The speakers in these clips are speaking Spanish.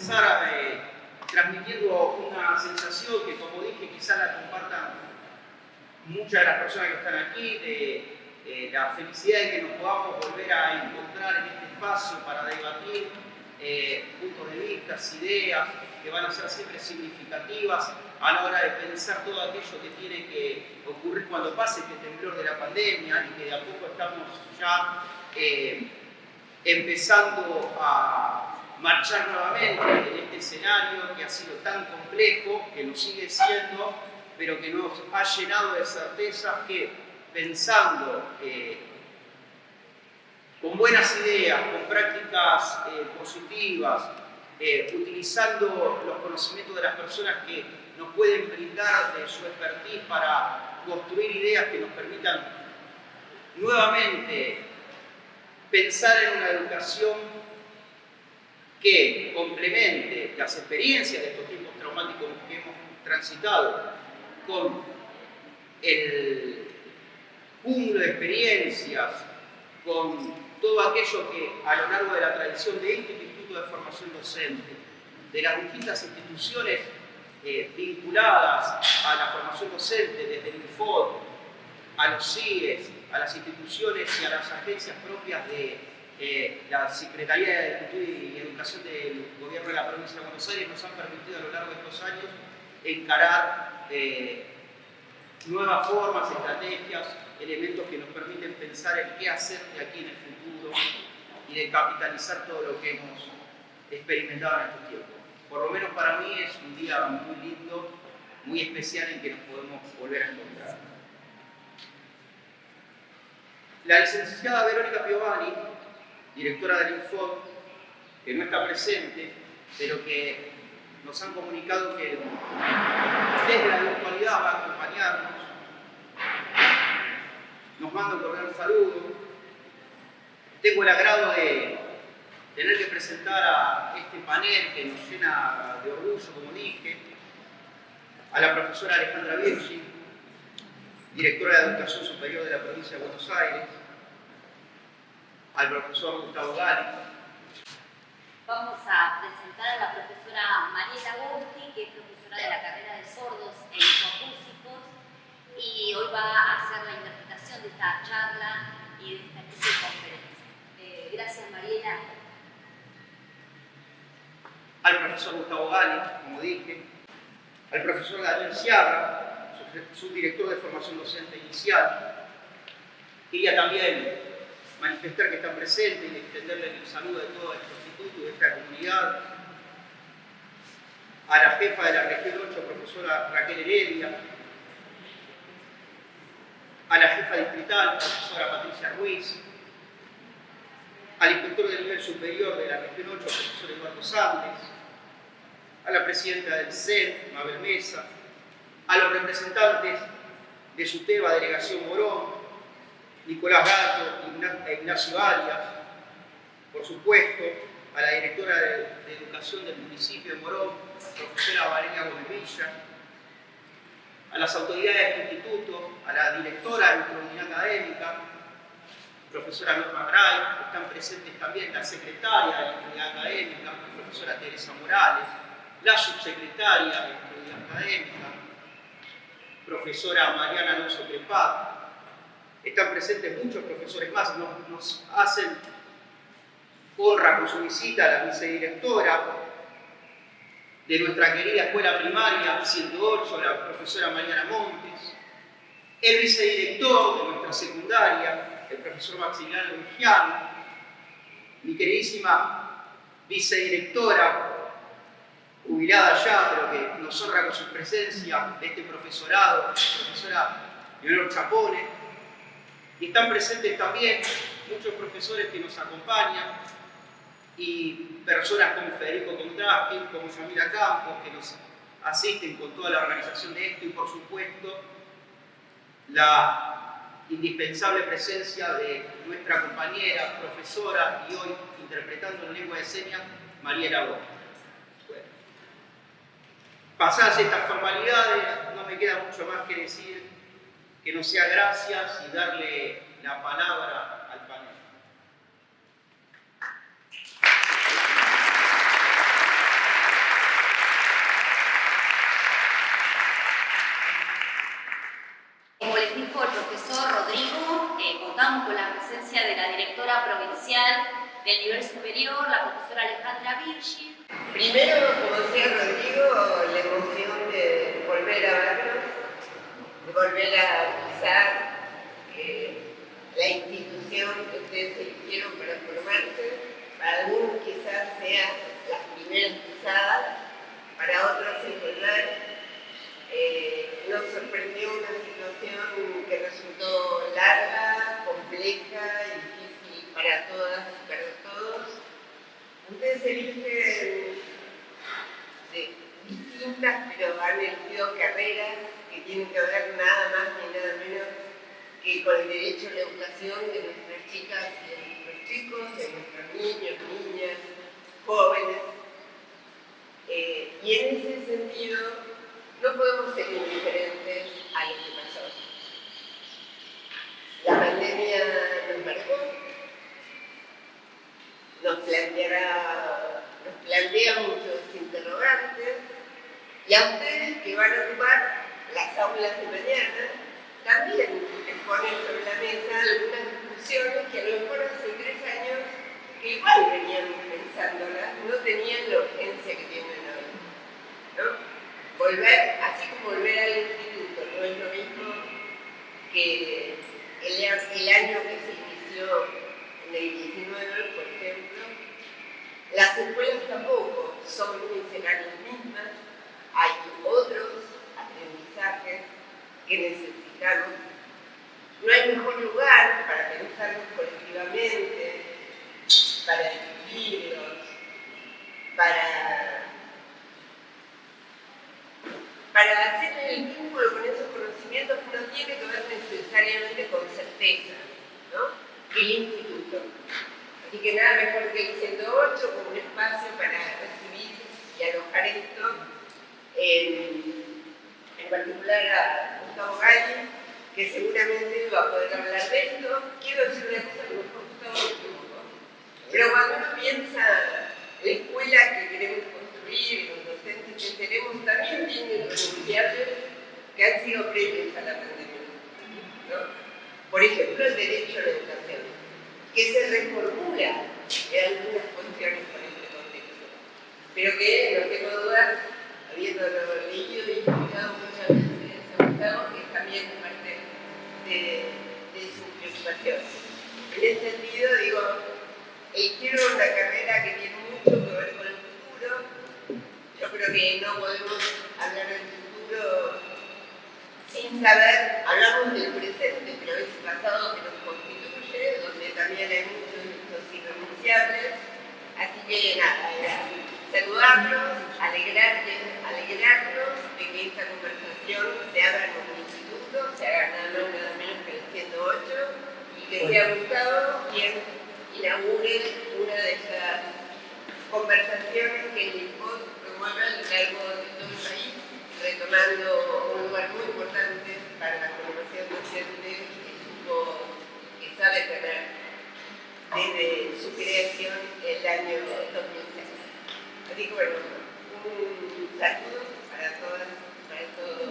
comenzar eh, transmitiendo una sensación que, como dije, quizá la compartan muchas de las personas que están aquí, de la felicidad de que nos podamos volver a encontrar en este espacio para debatir eh, puntos de vista, ideas que van a ser siempre significativas a la hora de pensar todo aquello que tiene que ocurrir cuando pase este temblor de la pandemia y que de a poco estamos ya eh, empezando a marchar nuevamente en este escenario que ha sido tan complejo, que lo sigue siendo, pero que nos ha llenado de certezas que pensando eh, con buenas ideas, con prácticas eh, positivas, eh, utilizando los conocimientos de las personas que nos pueden brindar de su expertise para construir ideas que nos permitan nuevamente pensar en una educación que complemente las experiencias de estos tiempos traumáticos que hemos transitado con el cúmulo de experiencias, con todo aquello que a lo largo de la tradición de este Instituto de Formación Docente, de las distintas instituciones eh, vinculadas a la formación docente, desde el INFOD, a los CIES, a las instituciones y a las agencias propias de eh, la Secretaría de Cultura y Educación del Gobierno de la Provincia de Buenos Aires, nos han permitido a lo largo de estos años encarar eh, nuevas formas, estrategias, elementos que nos permiten pensar en qué hacer de aquí en el futuro y de capitalizar todo lo que hemos experimentado en estos tiempos. Por lo menos para mí es un día muy lindo, muy especial en que nos podemos volver a encontrar. La licenciada Verónica Piovani, directora del Infod, que no está presente, pero que nos han comunicado que desde la virtualidad va a acompañarnos nos manda un cordial saludo. Tengo el agrado de tener que presentar a este panel que nos llena de orgullo, como dije, a la profesora Alejandra Virgi, directora de Educación Superior de la provincia de Buenos Aires, al profesor Gustavo Gali. Vamos a presentar a la profesora Mariela Gorti, que es profesora de la carrera de sordos e hipocúsicos, y hoy va a hacer la interpretación de esta charla y de esta conferencia. Eh, gracias, Mariela. Al profesor Gustavo Gali, como dije, al profesor Daniel Ciabra, subdirector de formación docente inicial. Quería también manifestar que están presentes y extenderles el saludo de todo este instituto y de esta comunidad. A la jefa de la región 8, profesora Raquel Heredia, a la jefa distrital, profesora Patricia Ruiz, al inspector de nivel superior de la región 8, profesor Eduardo Sández, a la presidenta del CEN, Mabel Mesa, a los representantes de SUTEBA, Delegación Morón, Nicolás Gato Ignacio Arias, por supuesto, a la directora de, Educación del municipio de Morón, profesora Valeria Gómez a las autoridades del instituto, a la directora de nuestra académica, profesora Norma Gray, están presentes también la secretaria de la unidad académica, profesora Teresa Morales, la subsecretaria de la unidad académica, profesora Mariana Alonso están presentes muchos profesores más, nos, hacen honra con su visita a la vicedirectora, de nuestra querida escuela primaria 108, la profesora Mariana Montes, el vicedirector de nuestra secundaria, el profesor Maximiliano Vigiano, mi queridísima vicedirectora, jubilada ya, pero que nos honra con su presencia de este profesorado, profesora Leonor Chapone, y están presentes también muchos profesores que nos acompañan, y personas como Federico Contraschi, como Yamila Campos, que nos asisten con toda la organización de esto y por supuesto la indispensable presencia de nuestra compañera, profesora y hoy interpretando en lengua de señas, Mariela Gómez. Bueno. Pasadas estas formalidades, no me queda mucho más que decir que no sea gracias y darle la palabra al panel. Como les dijo el profesor Rodrigo, eh, contamos con la presencia de la directora provincial del nivel superior, la profesora Alejandra Virgil. Primero, como decía Rodrigo, la emoción de volver a vernos volver a eh, la institución que ustedes eligieron para formarse. Para algunos quizás sea las primeras pisadas, para otros es verdad. Eh, nos sorprendió una situación que resultó larga, compleja difícil para todas y para todos. Ustedes eligen de distintas, pero han elegido carreras que tienen que ver nada más ni nada menos que con el derecho a la educación de nuestras chicas y de nuestros chicos, de nuestros niños, niñas, jóvenes. Eh, y en ese sentido, no podemos ser indiferentes a lo que pasó. La pandemia nos marcó, nos nos plantea muchos interrogantes, y a ustedes que van a ocupar las aulas de mañana, también ponen sobre la mesa algunas discusiones que a lo mejor hace tres años que igual venían pensándolas, no tenían la urgencia que tienen hoy. ¿no? Volver, así como volver al instituto, no es lo mismo que el, el año que se inició en el 19, por ejemplo, las escuelas tampoco son y serán las mismas, hay otros que necesitamos. No hay mejor lugar para pensarlos colectivamente, para discutirlos, para hacer el vínculo con esos conocimientos que no tiene que ver necesariamente con certeza, ¿no? El instituto. Así que nada mejor que el 108 como un espacio para recibir y alojar esto, en, particular a Gustavo Galli, que seguramente va a poder hablar de esto. Quiero decir una cosa que Gustavo tiempo. Pero cuando uno piensa la escuela que queremos construir, docentes que tenemos también tienen renunciables que han sido previos a la pandemia. Por ejemplo, el derecho a la educación, que se reformula en algunas cuestiones con este contexto, pero que no tengo dudas, habiendo leído y también parte de, de su preocupación. En ese sentido, digo, quiero una carrera que tiene mucho que ver con el futuro, yo creo que no podemos hablar del futuro sin saber, hablamos del presente, pero es el pasado que nos constituye, donde también hay muchos hechos irrenunciables. Así que nada, saludarlos, alegrarles, alegrarnos de que esta conversación se en un instituto, se haga nada más nada menos que el 108 y que sea Gustavo quien inaugure una de esas conversaciones que el mueva a lo largo de todo el país, retomando un lugar muy importante para la formación docente que, supo, que sabe tener desde su creación el año 2006. Así que bueno, un saludo para todas, para todos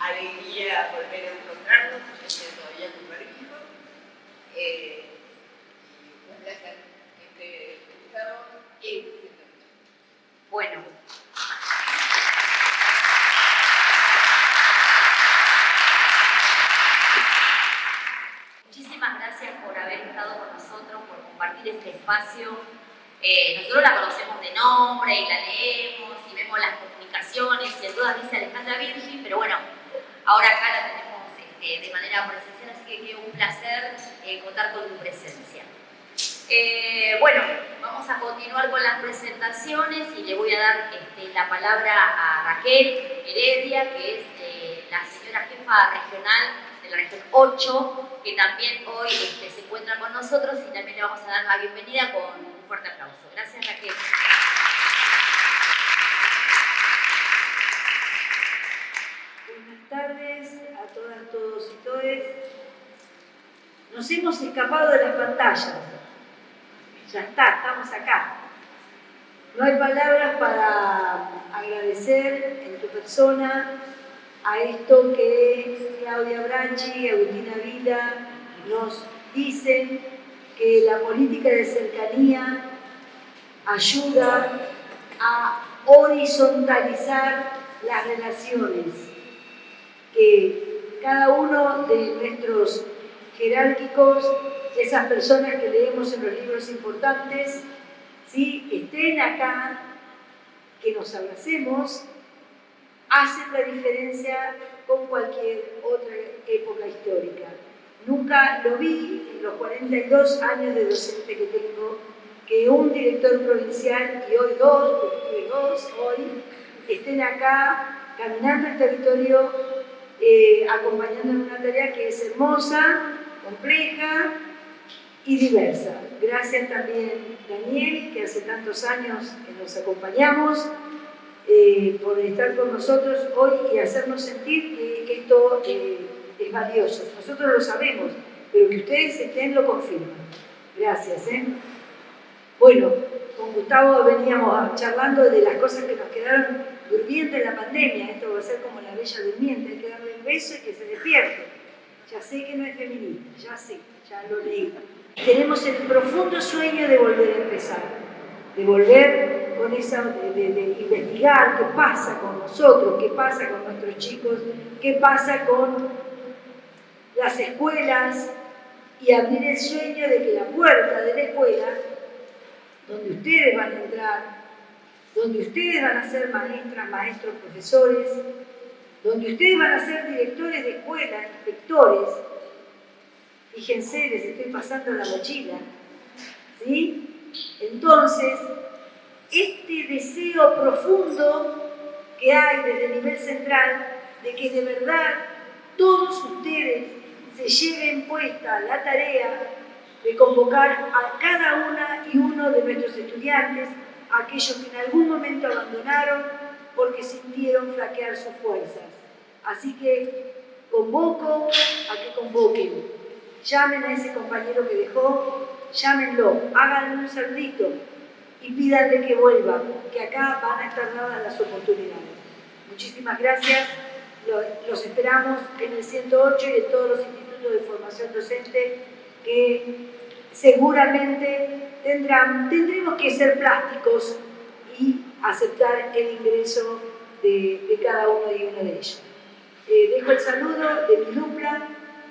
alegría volver a encontrarnos, estoy todavía con barbijo. Eh, un placer que esté bueno. Muchísimas gracias por haber estado con nosotros, por compartir este espacio. Eh, nosotros la conocemos de nombre y la leemos y vemos las comunicaciones y en todas dice Alejandra Virgi, pero bueno, ahora acá la tenemos este, de manera presencial, así que es un placer eh, contar con tu presencia. Eh, bueno, vamos a continuar con las presentaciones y le voy a dar este, la palabra a Raquel Heredia, que es eh, la señora jefa regional de la región 8, que también hoy este, se encuentra con nosotros y también le vamos a dar la bienvenida con un fuerte aplauso. Gracias Raquel. Buenas tardes a todas, todos y todes. Nos escapado de las pantallas ya está, estamos acá. No hay palabras para agradecer en tu persona a esto que Claudia Branchi Agustina Vila nos dicen que la política de cercanía ayuda a horizontalizar las relaciones, que cada uno de nuestros jerárquicos, esas personas que leemos en los libros importantes, ¿sí? estén acá, que nos abracemos, hacen la diferencia con cualquier otra época histórica. Nunca lo vi en los 42 años de docente que tengo, que un director provincial, y hoy dos, porque dos hoy, estén acá caminando el territorio, eh, acompañando en una tarea que es hermosa, compleja y diversa. Gracias también Daniel, que hace tantos años que nos acompañamos, eh, por estar con nosotros hoy y hacernos sentir que esto eh, es valioso. Nosotros lo sabemos, pero que ustedes estén lo confirman. Gracias. ¿eh? Bueno, con Gustavo veníamos charlando de las cosas que nos quedaron durmiendo en la pandemia. Esto va a ser como la bella durmiente, hay que darle el beso y que se despierte. Ya sé que no es feminista, ya sé, ya lo leí. Tenemos el profundo sueño de volver a empezar, de volver con esa, de, investigar qué pasa con nosotros, qué pasa con nuestros chicos, qué pasa con las escuelas y abrir el sueño de que la puerta de la escuela, donde ustedes van a entrar, donde ustedes van a ser maestras, maestros, profesores, donde ustedes van a ser directores de escuela, inspectores, fíjense, les estoy pasando la mochila, ¿sí? Entonces, este deseo profundo que hay desde el nivel central de que de verdad todos ustedes se lleven puesta la tarea de convocar a cada una y uno de nuestros estudiantes, aquellos que en algún momento abandonaron porque sintieron flaquear sus fuerzas. Así que convoco a que convoquen, llamen a ese compañero que dejó, llámenlo, háganle un saludito, y pídanle que vuelva, que acá van a estar dadas las oportunidades. Muchísimas gracias, los esperamos en el 108 y en todos los institutos de formación docente que seguramente tendrán, tendremos que ser plásticos y aceptar el ingreso de, cada uno y uno de ellos. Eh, dejo el saludo de mi dupla,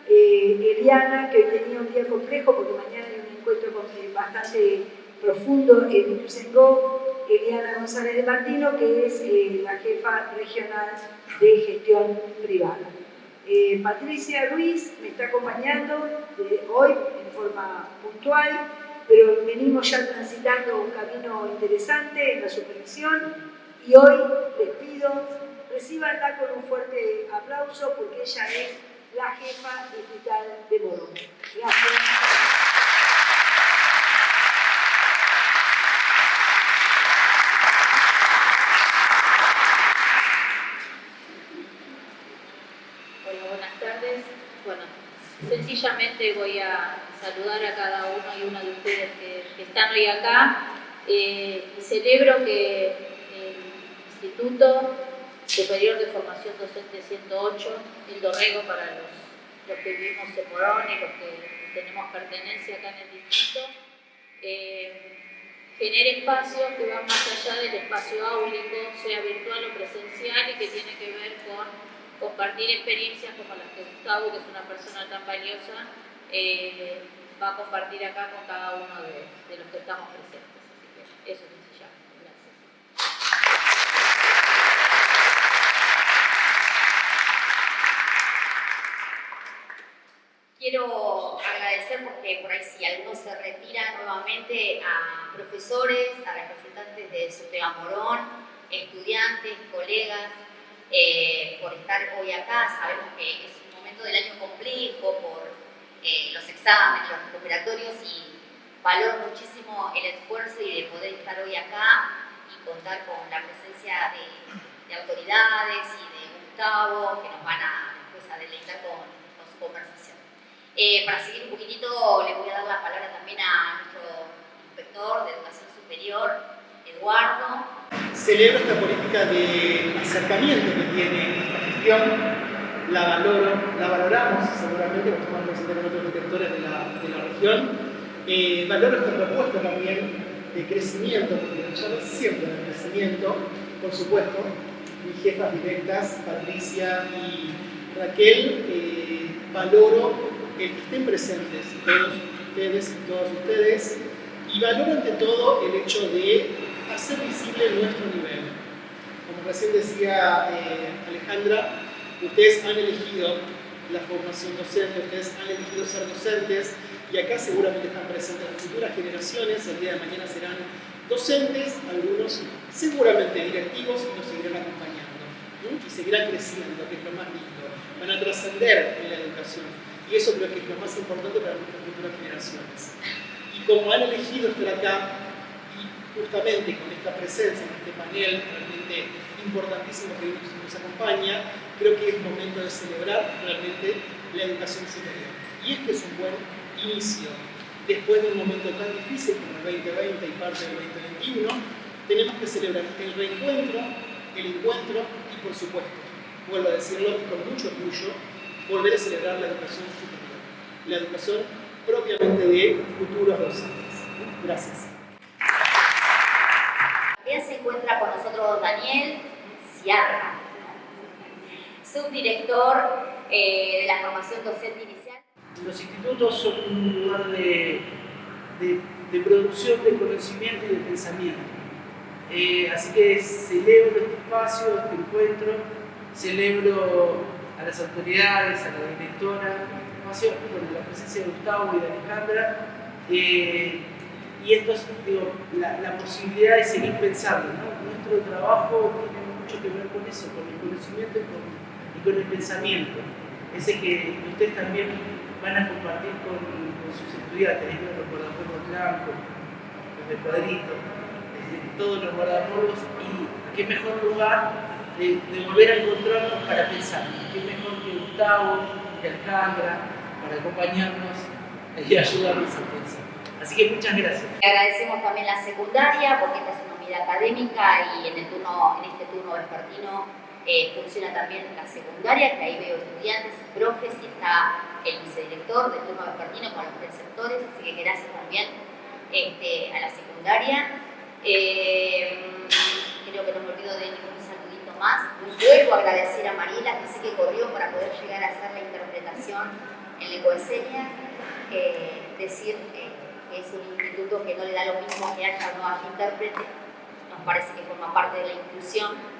eh, Eliana, que hoy tenía un día complejo porque mañana hay un encuentro eh, bastante profundo en Ituzaingó, Eliana González de Martino, que es eh, la jefa regional de gestión privada. Eh, Patricia Luis me está acompañando hoy en forma puntual, pero venimos ya transitando un camino interesante en la supervisión y hoy les pido, recibanla con un fuerte aplauso porque ella es la jefa digital de Morón. Gracias. sencillamente voy a saludar a cada uno y una de ustedes que, están hoy acá. Eh, celebro que el Instituto Superior de Formación Docente 108, el Dorrego para los, que vivimos en Morón y los que tenemos pertenencia acá en el distrito, eh, genere espacios que van más allá del espacio áulico, sea virtual o presencial y que tiene que ver con compartir experiencias como las que Gustavo, que es una persona tan valiosa, eh, va a compartir acá con cada uno de, los que estamos presentes. Así que eso es sencillamente. Gracias. Quiero agradecer porque por ahí si alguno se retira nuevamente a profesores, a representantes de Sotega Morón, estudiantes, colegas, eh, por estar hoy acá. Sabemos que es un momento del año complejo por eh, los exámenes, los recuperatorios y valoro muchísimo el esfuerzo y de poder estar hoy acá y contar con la presencia de, autoridades y de Gustavo que nos van a, después a deleitar con, su conversación. Eh, para seguir un poquitito, le voy a dar la palabra también a nuestro inspector de educación superior, Eduardo, celebro esta política de acercamiento que tiene esta gestión, la valoro, la valoramos seguramente, porque estamos representando otros directores de la, de la región, eh, valoro esta propuesta también de crecimiento, porque es siempre de crecimiento, por supuesto, mis jefas directas, Patricia y Raquel, eh, valoro el que estén presentes todos ustedes y todas ustedes, y valoro ante todo el hecho de hacer visible nuestro nivel. Como recién decía eh, Alejandra, ustedes han elegido la formación docente, ustedes han elegido ser docentes, y acá seguramente están presentes las futuras generaciones, el día de mañana serán docentes, algunos seguramente directivos y nos seguirán acompañando y seguirán creciendo, que es lo más lindo, van a trascender en la educación. Y eso creo que es lo más importante para nuestras futuras generaciones. Y como han elegido estar acá y justamente con esta presencia en este panel realmente importantísimo que nos acompaña, creo que es momento de celebrar realmente la educación superior. Y este es un buen inicio, después de un momento tan difícil como el 2020 y parte del 2021, tenemos que celebrar el reencuentro, el encuentro y por supuesto, vuelvo a decirlo con mucho orgullo, volver a celebrar la educación superior, la educación propiamente de futuros docentes. Gracias. También se encuentra con nosotros Daniel Ciarra, subdirector eh, de la formación docente inicial los institutos son un lugar de, producción de conocimiento y de pensamiento. Eh, así que celebro este espacio, este encuentro, celebro a las autoridades, a la directora, espacio, con la presencia de Gustavo y de Alejandra, eh, y esto es digo, la, la, posibilidad de seguir pensando. Nuestro trabajo tiene mucho que ver con eso, con el conocimiento y con, y con el pensamiento, ese que ustedes también van a compartir con, sus estudiantes, los guardapolvos blancos, los de cuadrito, todos los guardapolvos, y qué mejor lugar de, volver a encontrarnos para pensar, qué mejor que Gustavo, que Alejandra, para acompañarnos y ayudarnos a pensar. Así que muchas gracias. agradecemos también la secundaria, porque esta es una unidad académica y en, el turno, en este turno vespertino eh, funciona también la secundaria, que ahí veo estudiantes, profes, y está el vicedirector del turno vespertino con los preceptores, así que gracias también este, a la secundaria. Eh, creo que no me olvido de ningún saludito más. Vuelvo agradecer a Mariela, que sé que corrió para poder llegar a hacer la interpretación en lengua de señas. Eh, decir que es un instituto que no le da lo mismo que haya o no haya intérprete, nos parece que forma parte de la inclusión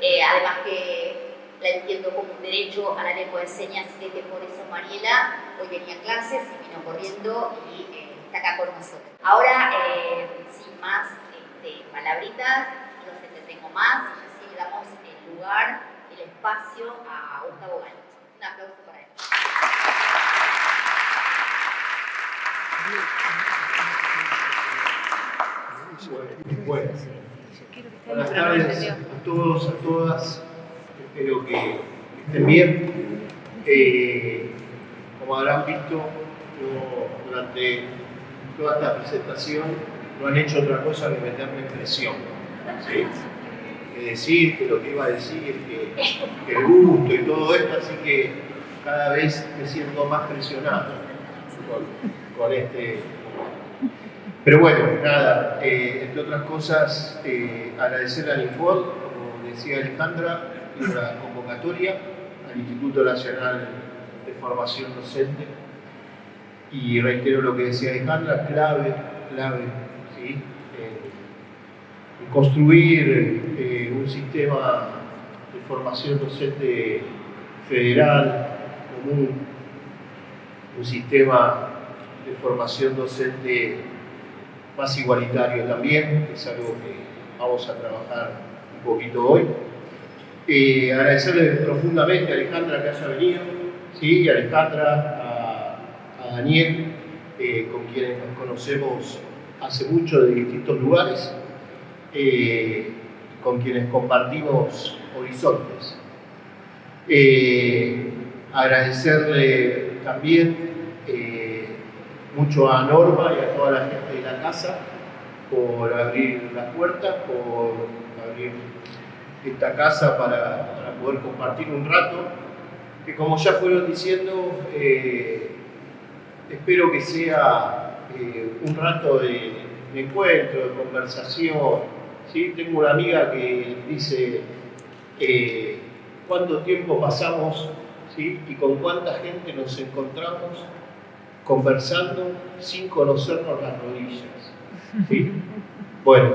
eh, además que la entiendo como un derecho a la lengua de señas, así que por eso Mariela hoy venía a clases y vino corriendo y eh, está acá con nosotros. Ahora, eh, sin más este, palabritas, no se entretengo más, así le damos el lugar, el espacio a Gustavo Gálvez. Un aplauso para él. Bueno. Buenas tardes a todos, a todas. Espero que estén bien. Eh, como habrán visto, durante toda esta presentación no han hecho otra cosa que meterme presión. ¿sí? Que decir, que lo que iba a decir, que, que el gusto y todo esto, así que cada vez me siento más presionado con, con este pero bueno, nada, eh, entre otras cosas, eh, agradecer al Infod, como decía Alejandra, la convocatoria al Instituto Nacional de Formación Docente. Y reitero lo que decía Alejandra, clave, clave, ¿sí? Eh, construir un sistema de formación docente federal, común, un sistema de formación docente más igualitario también, que es algo que vamos a trabajar un poquito hoy. Eh, agradecerle profundamente a Alejandra que haya venido, ¿sí? y a Alejandra, a, Daniel, eh, con quienes nos conocemos hace mucho de distintos lugares, eh, con quienes compartimos horizontes. agradecerle también mucho a Norma y a toda la gente casa por abrir las puertas, por abrir esta casa para, poder compartir un rato, que como ya fueron diciendo, eh, espero que sea eh, un rato de, encuentro, de conversación. ¿sí? Tengo una amiga que dice eh, cuánto tiempo pasamos ¿sí? y con cuánta gente nos encontramos conversando sin conocernos las rodillas. ¿sí? Bueno,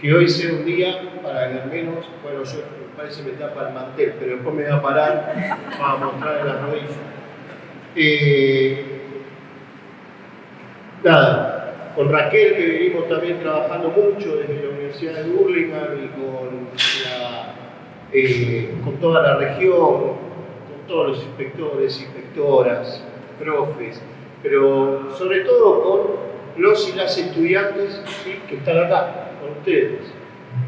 que hoy sea un día para que al menos, bueno, yo parece que me tapa el mantel, pero después me voy a parar para mostrar las rodillas. Eh, nada, con Raquel que venimos también trabajando mucho desde la Universidad de Burlingame y con, eh, con toda la región, con todos los inspectores, inspectoras, profes, pero sobre todo con los y las estudiantes que están acá, con ustedes,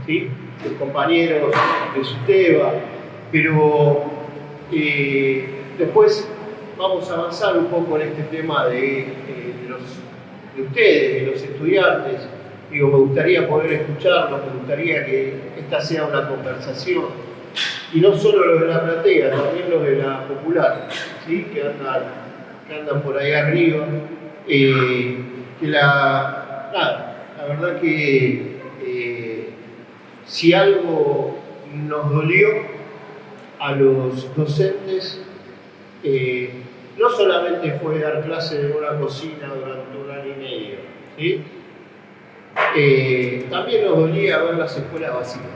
¿sí? los compañeros de SUTEBA, pero eh, después vamos a avanzar un poco en este tema de, eh, de, ustedes, de los estudiantes. Digo, me gustaría poder escucharlos, me gustaría que esta sea una conversación. Y no solo los de la platea, también los de la popular, ¿sí? que, andan, que andan por ahí arriba. Eh, que la, la verdad que eh, si algo nos dolió a los docentes, eh, no solamente fue dar clase en una cocina durante un año y medio, ¿sí? También nos dolía ver las escuelas vacías.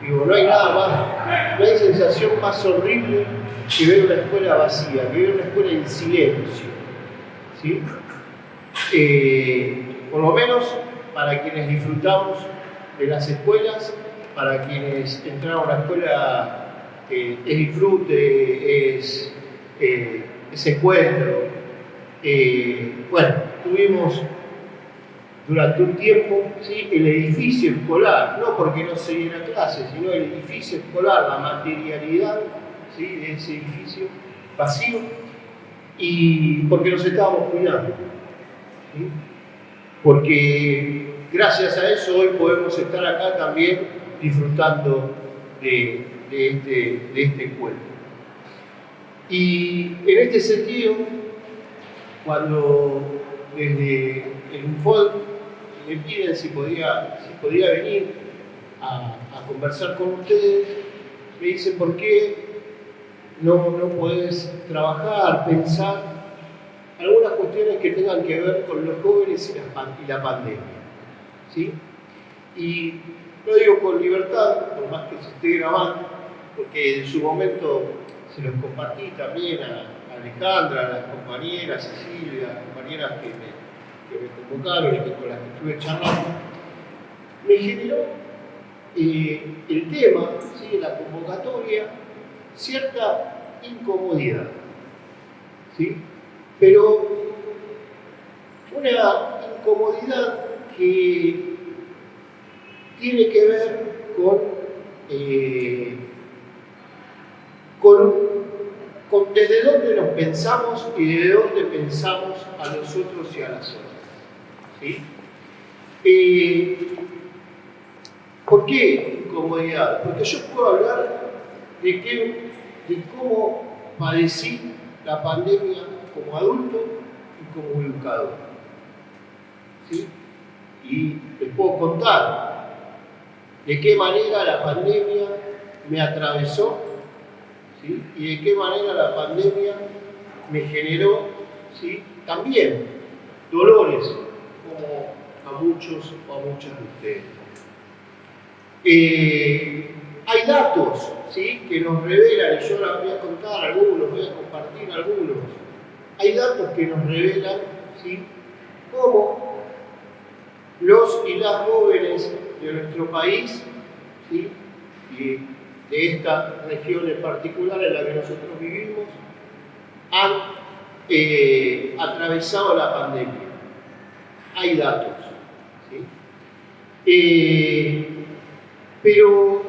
Digo, no hay nada más, no hay sensación más horrible que ver una escuela vacía, que ver una escuela en silencio. ¿sí? Eh, por lo menos para quienes disfrutamos de las escuelas, para quienes entraron a la escuela eh, es disfrute, es eh, ese encuentro. Eh, bueno, tuvimos durante un tiempo ¿sí? el edificio escolar, no porque no se diera clase, sino el edificio escolar, la materialidad ¿sí? de ese edificio vacío, y porque nos estábamos cuidando. Porque gracias a eso hoy podemos estar acá también disfrutando de, de, este, de este encuentro. Y en este sentido, cuando desde el UNFOD me piden si podía, si podía venir a, conversar con ustedes, me dicen por qué no, no podés trabajar, pensar algunas cuestiones que tengan que ver con los jóvenes y la, y la pandemia. ¿sí? Y lo digo con libertad, por más que se esté grabando, porque en su momento se los compartí también a, Alejandra, a las compañeras, Cecilia, las compañeras que me, convocaron y con las que estuve charlando, me generó eh, el tema, ¿sí? la convocatoria, cierta incomodidad. ¿sí? Pero una incomodidad que tiene que ver con eh, con, desde dónde nos pensamos y desde dónde pensamos a nosotros y a las otras. Eh, ¿Por qué incomodidad? Porque yo puedo hablar de, de cómo padecí la pandemia como adulto y como educador. Y les puedo contar de qué manera la pandemia me atravesó y de qué manera la pandemia me generó ¿sí? también dolores, como a muchos o a muchas de ustedes. Eh, hay datos ¿sí? que nos revelan, y yo ahora voy a contar algunos, voy a compartir algunos, hay datos que nos revelan ¿sí? cómo los y las jóvenes de nuestro país ¿sí? de esta región en particular en la que nosotros vivimos, han eh, atravesado la pandemia. Hay datos. Eh, pero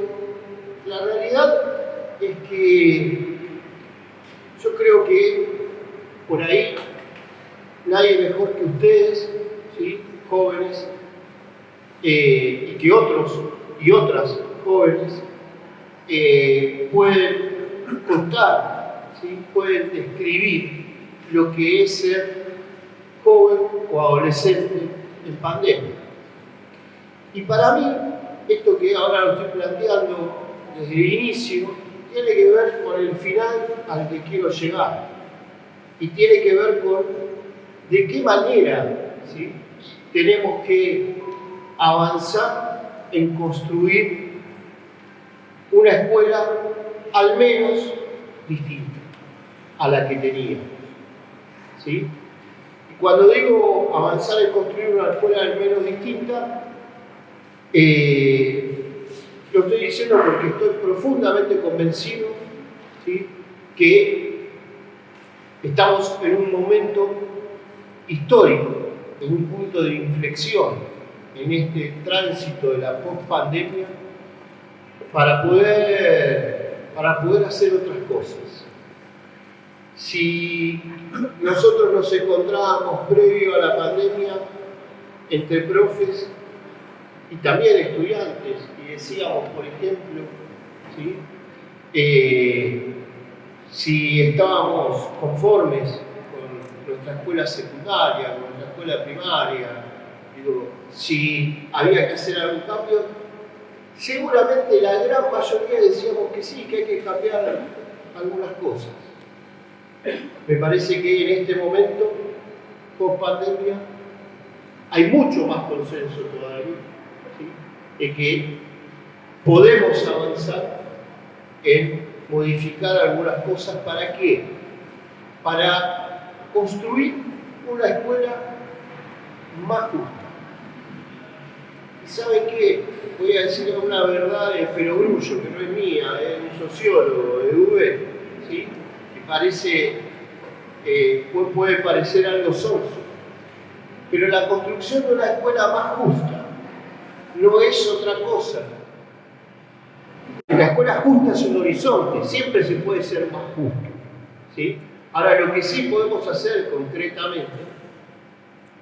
la realidad es que yo creo que por ahí nadie mejor que ustedes, jóvenes, eh, y que otros y otras jóvenes eh, pueden contar, pueden describir lo que es ser joven o adolescente en pandemia. Y para mí, esto que ahora lo estoy planteando desde el inicio, tiene que ver con el final al que quiero llegar. Y tiene que ver con de qué manera ¿sí? tenemos que avanzar en construir una escuela al menos distinta a la que teníamos. ¿sí? Y cuando digo avanzar en construir una escuela al menos distinta, eh, lo estoy diciendo porque estoy profundamente convencido que estamos en un momento histórico, en un punto de inflexión en este tránsito de la post-pandemia para poder, para poder hacer otras cosas. Si nosotros nos encontrábamos previo a la pandemia entre profes y también estudiantes, y decíamos, por ejemplo, eh, si estábamos conformes con nuestra escuela secundaria, con nuestra escuela primaria, si había que hacer algún cambio, seguramente la gran mayoría decíamos que sí, que hay que cambiar algunas cosas. Me parece que en este momento, con pandemia, hay mucho más consenso todavía de que podemos avanzar en modificar algunas cosas. ¿Para qué? Para construir una escuela más justa. ¿Y saben qué? Voy a decir una verdad de Perogrullo, que no es mía, es un sociólogo de UB, ¿sí? Parece, eh, puede parecer algo sonso. Pero la construcción de una escuela más justa no es otra cosa. La escuela justa es un horizonte, siempre se puede ser más justo. ¿sí? Ahora, lo que sí podemos hacer concretamente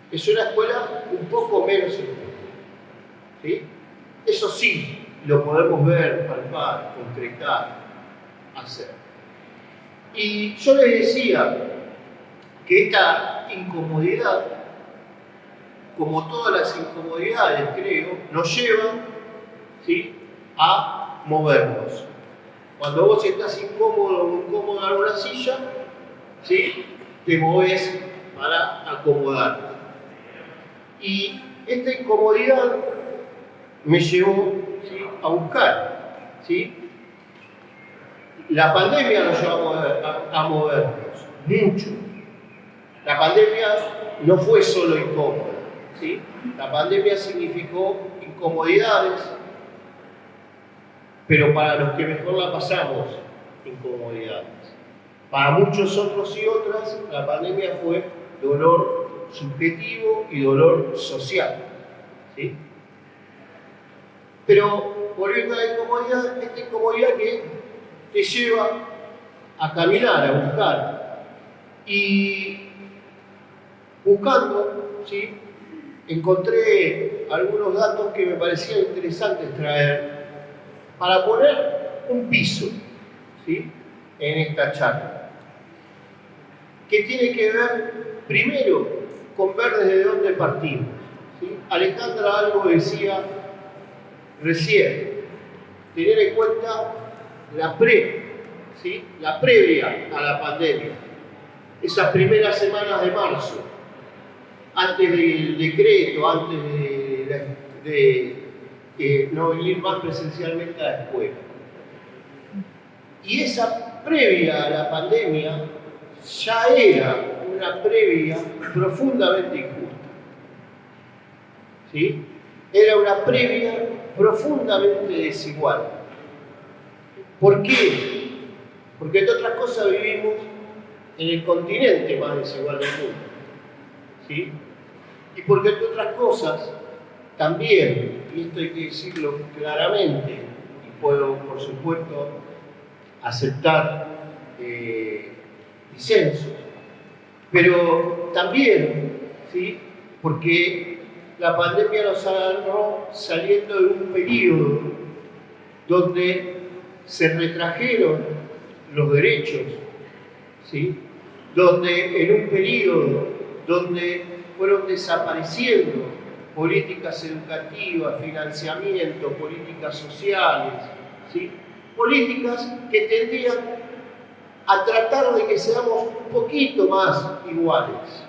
es una escuela un poco menos injusta. ¿sí? Eso sí, lo podemos ver, palpar, concretar, hacer. Y yo les decía que esta incomodidad como todas las incomodidades, creo, nos llevan ¿sí? a movernos. Cuando vos estás incómodo o incómoda en una silla, ¿sí? te moves para acomodarte. Y esta incomodidad me llevó a buscar. ¿sí? La pandemia nos llevó a, movernos, mucho. La pandemia no fue solo incómoda la pandemia significó incomodidades, pero para los que mejor la pasamos, incomodidades. Para muchos otros y otras, la pandemia fue dolor subjetivo y dolor social. Pero volviendo a la incomodidad, esta incomodidad que te lleva a caminar, a buscar. Y buscando, ¿sí? encontré algunos datos que me parecían interesantes traer para poner un piso ¿sí? en esta charla, que tiene que ver primero con ver desde dónde partimos. Alejandra algo decía recién, tener en cuenta la pre, ¿sí? la previa a la pandemia, esas primeras semanas de marzo, antes del decreto, antes de, no venir más presencialmente a la escuela. Y esa previa a la pandemia ya era una previa profundamente injusta. ¿Sí? Era una previa profundamente desigual. ¿Por qué? Porque entre otras cosas vivimos en el continente más desigual del mundo. ¿Sí? y porque entre otras cosas, también, y esto hay que decirlo claramente, y puedo por supuesto aceptar eh, disensos, pero también, ¿sí? porque la pandemia nos agarró saliendo de un periodo donde se retrajeron los derechos, ¿sí? donde en un periodo donde fueron desapareciendo políticas educativas, financiamiento, políticas sociales, ¿sí? políticas que tendrían a tratar de que seamos un poquito más iguales.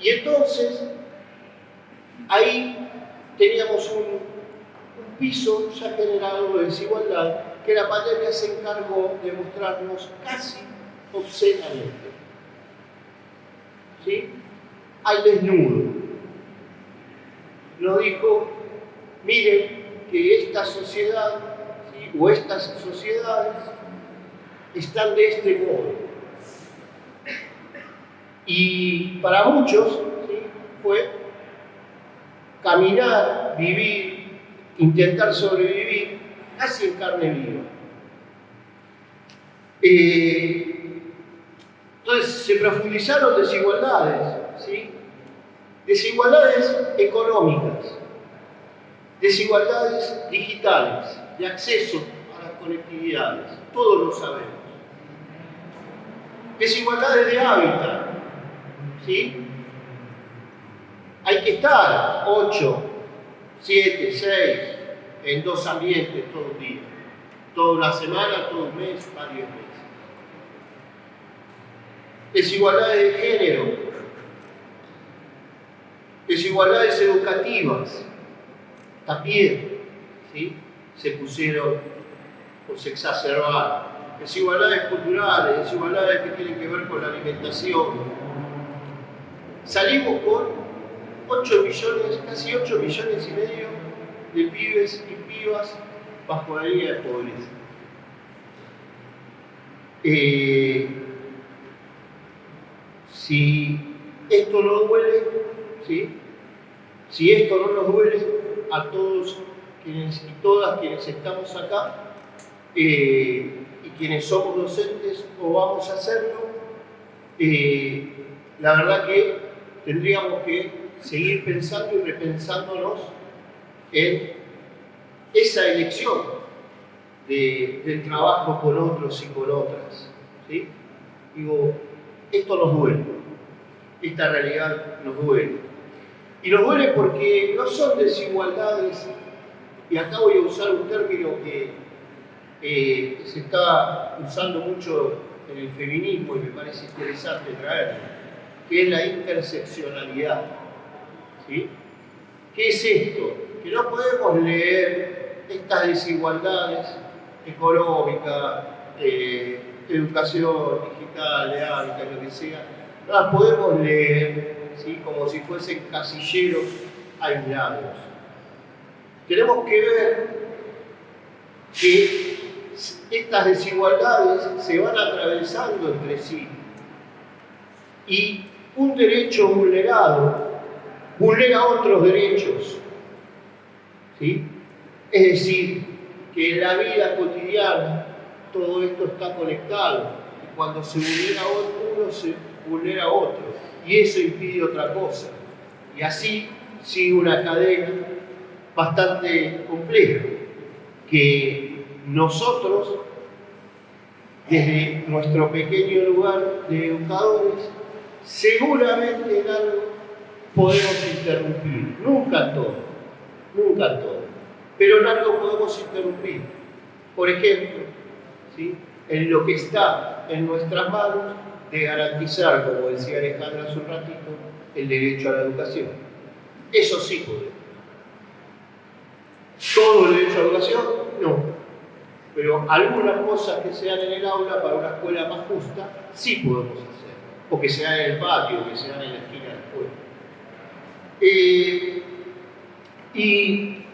Y entonces, ahí teníamos un piso ya generado de desigualdad que la pandemia se encargó de mostrarnos casi obscenamente. ¿Sí? Al desnudo. Nos dijo, miren que esta sociedad o estas sociedades están de este modo. Y para muchos fue caminar, vivir, intentar sobrevivir casi en carne viva. Eh, entonces se profundizaron desigualdades, ¿sí? desigualdades económicas, desigualdades digitales, de acceso a las conectividades, todos lo sabemos. Desigualdades de hábitat, ¿sí? Hay que estar 8, 7, 6 en dos ambientes todo el día, toda una semana, todo un mes, varios meses. Desigualdades de género, desigualdades educativas, también, ¿sí? se pusieron o se exacerbaron. Desigualdades culturales, desigualdades que tienen que ver con la alimentación. Salimos con 8 millones, casi 8 millones y medio de pibes y pibas bajo la línea de pobreza. Eh, si esto no duele, ¿sí? si esto no nos duele a todos y todas quienes estamos acá eh, y quienes somos docentes o vamos a hacerlo, eh, la verdad que tendríamos que seguir pensando y repensándonos en esa elección del trabajo con otros y con otras. ¿sí? Digo, esto nos duele, esta realidad nos duele. Y nos duele porque no son desigualdades y acá voy a usar un término que eh, se está usando mucho en el feminismo y me parece interesante traerlo, que es la interseccionalidad. ¿Qué es esto? Que no podemos leer estas desigualdades económicas, eh, educación digital, de hábitat, lo que sea, no las podemos leer como si fuesen casilleros aislados. Tenemos que ver que estas desigualdades se van atravesando entre sí. Y un derecho vulnerado vulnera otros derechos. ¿sí? Es decir, que en la vida cotidiana todo esto está conectado cuando se vulnera uno se vulnera otro y eso impide otra cosa. Y así sigue una cadena bastante complejo, que nosotros, desde nuestro pequeño lugar de educadores, seguramente en algo podemos interrumpir, nunca todo, nunca todo, pero en algo podemos interrumpir. Por ejemplo, ¿sí? en lo que está en nuestras manos de garantizar, como decía Alejandra hace un ratito, el derecho a la educación. Eso sí podemos. ¿Todo el derecho a educación? No. Pero algunas cosas que sean en el aula para una escuela más justa, sí podemos hacer. O que sean en el patio, que sean en la esquina la. Eh, y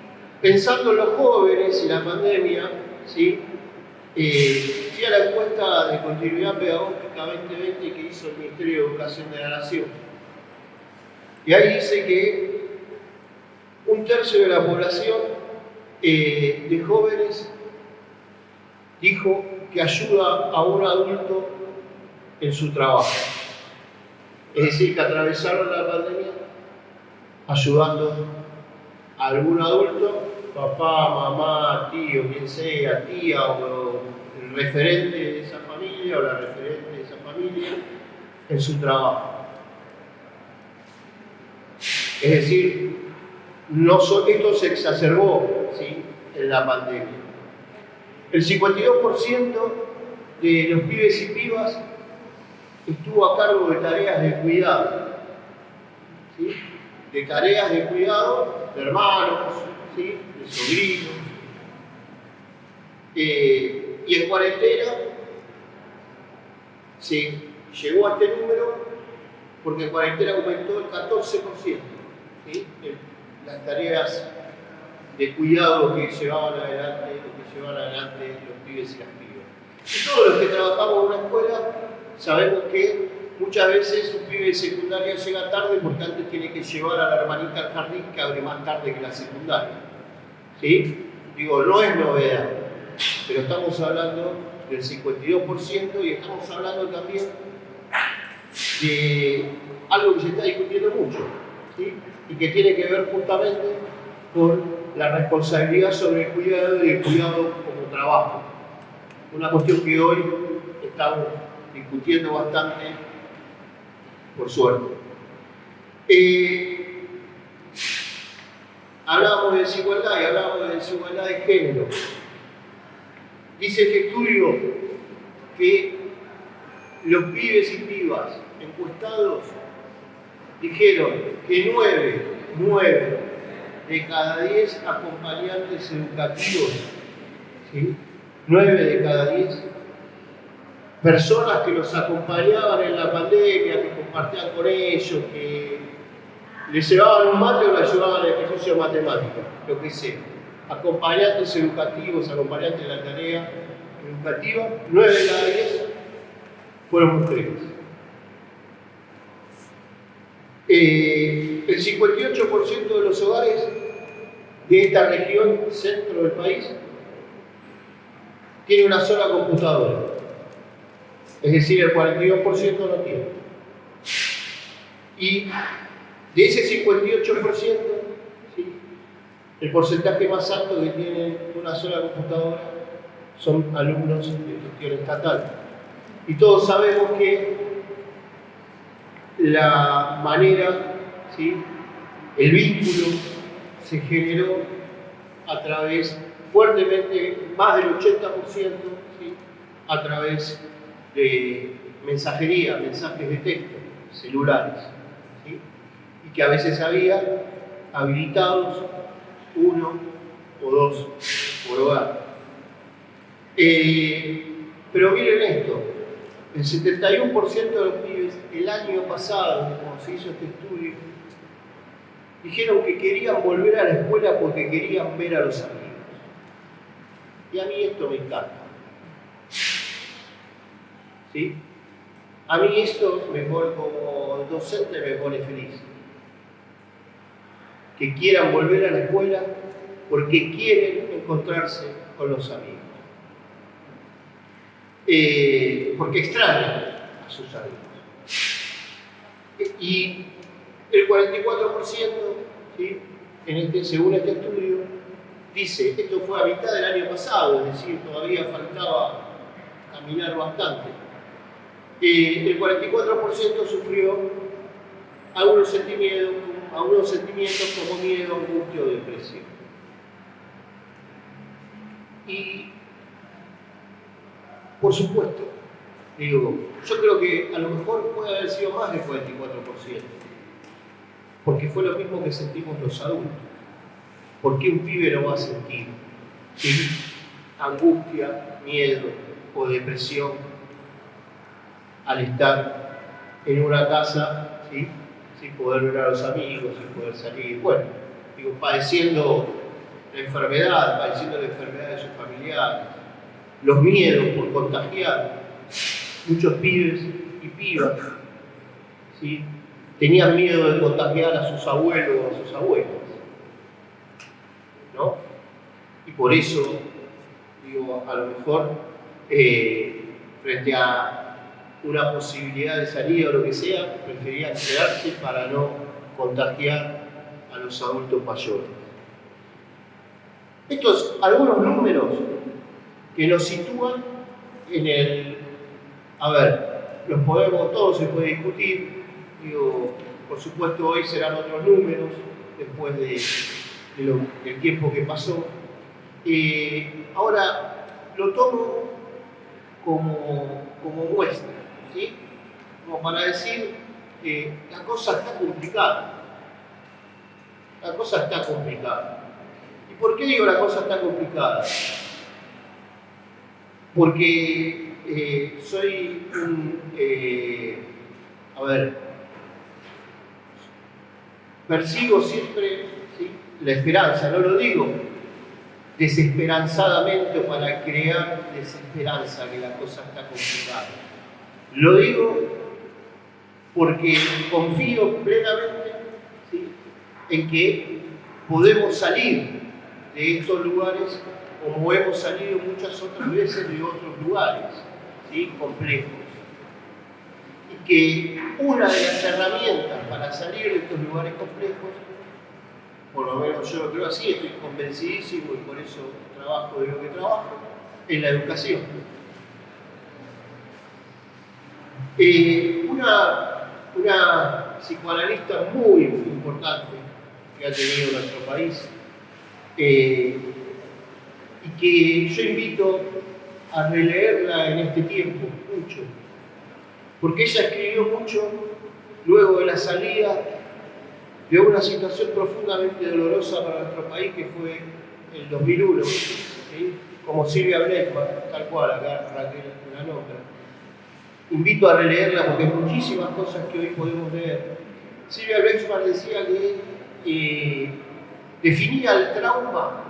pensando en los jóvenes y la pandemia, ¿sí? Eh, fui a la encuesta de continuidad pedagógica 2020 que hizo el Ministerio de Educación de la Nación. Y ahí dice que un tercio de la población eh, de jóvenes dijo que ayuda a un adulto en su trabajo. Es decir, que atravesaron la pandemia ayudando a algún adulto, papá, mamá, tío, quien sea, tía o el referente de esa familia o la referente de esa familia en su trabajo. Es decir, esto se exacerbó ¿sí? en la pandemia. El 52% de los pibes y pibas estuvo a cargo de tareas de cuidado, de tareas de cuidado de hermanos, de sobrinos. Eh, y en cuarentena se llegó a este número porque en cuarentena aumentó el 14% las tareas de cuidado que llevaban adelante, que llevaban adelante los pibes y las pibas. Y todos los que trabajamos en una escuela sabemos que muchas veces un pibe de secundaria llega tarde porque antes tiene que llevar a la hermanita al jardín que abre más tarde que la secundaria. ¿Sí? Digo, no es novedad, pero estamos hablando del 52% y estamos hablando también de algo que se está discutiendo mucho, y que tiene que ver justamente con la responsabilidad sobre el cuidado y el cuidado como trabajo. Una cuestión que hoy estamos discutiendo bastante, por suerte. Eh, hablamos de desigualdad y hablamos de desigualdad de género. Dice este estudio que los pibes y pibas encuestados dijeron que 9, 9 de cada 10 acompañantes educativos, ¿sí? 9 de cada 10 personas que los acompañaban en la pandemia, que compartían con ellos, que les llevaban un mate o les llevaban el ejercicio de matemática, lo que sea. Acompañantes educativos, acompañantes de la tarea educativa, 9 de cada 10 fueron mujeres. Eh, el 58% de los hogares de esta región, centro del país, tiene una sola computadora. Es decir, el 42% no tiene. Y de ese 58%, el porcentaje más alto que tiene una sola computadora son alumnos de gestión estatal. Y todos sabemos que la manera, ¿sí? el vínculo se generó a través, fuertemente, más del 80%, a través de mensajería, mensajes de texto, celulares, y que a veces había habilitados uno o dos por hogar. Eh, pero miren esto, el 71% de los pibes el año pasado, cuando se hizo este estudio, dijeron que querían volver a la escuela porque querían ver a los amigos. Y a mí esto me encanta. ¿Sí? A mí esto me pone como docente me pone feliz. Que quieran volver a la escuela porque quieren encontrarse con los amigos. Eh, porque extrañan a sus amigos. Y el 44%, ¿sí? este, según este estudio, dice, esto fue a mitad del año pasado, es decir, todavía faltaba caminar bastante. El 44% sufrió algunos sentimientos, algunos sentimientos como miedo, angustia o depresión. Y por supuesto, digo, yo creo que a lo mejor puede haber sido más del 44%, porque fue lo mismo que sentimos los adultos. ¿Por qué un pibe no va a sentir angustia, miedo o depresión al estar en una casa sin poder ver a los amigos, sin poder salir? Bueno, digo, padeciendo la enfermedad, padeciendo la enfermedad de sus familiares, los miedos por contagiar. Muchos pibes y pibas tenían miedo de contagiar a sus abuelos o a sus abuelas. ¿no? Y por eso, digo, a lo mejor, eh, frente a una posibilidad de salir o lo que sea, preferían quedarse para no contagiar a los adultos mayores. Estos algunos números que nos sitúan en el... A ver, los podemos, todo se puede discutir, digo, por supuesto hoy serán otros números después de, del tiempo que pasó. Eh, ahora lo tomo como, como muestra, ¿sí? como para decir que la cosa está complicada. La cosa está complicada. ¿Y por qué digo la cosa está complicada? Porque eh, soy un, eh, a ver, persigo siempre la esperanza, no lo digo desesperanzadamente o para crear desesperanza que la cosa está complicada. Lo digo porque confío plenamente en que podemos salir de estos lugares como hemos salido muchas otras veces de otros lugares ¿sí? complejos. Y que una de las herramientas para salir de estos lugares complejos, por lo menos yo lo creo así, estoy convencidísimo y por eso trabajo de lo que trabajo, es la educación. Eh, una, una psicoanalista muy, importante que ha tenido nuestro país, eh, y que yo invito a releerla en este tiempo, mucho, porque ella escribió mucho luego de la salida de una situación profundamente dolorosa para nuestro país que fue el 2001, como Silvia Blechman, tal cual, acá Raquel la nombra. Invito a releerla porque hay muchísimas cosas que hoy podemos ver. Silvia Blechman decía que eh, definía el trauma,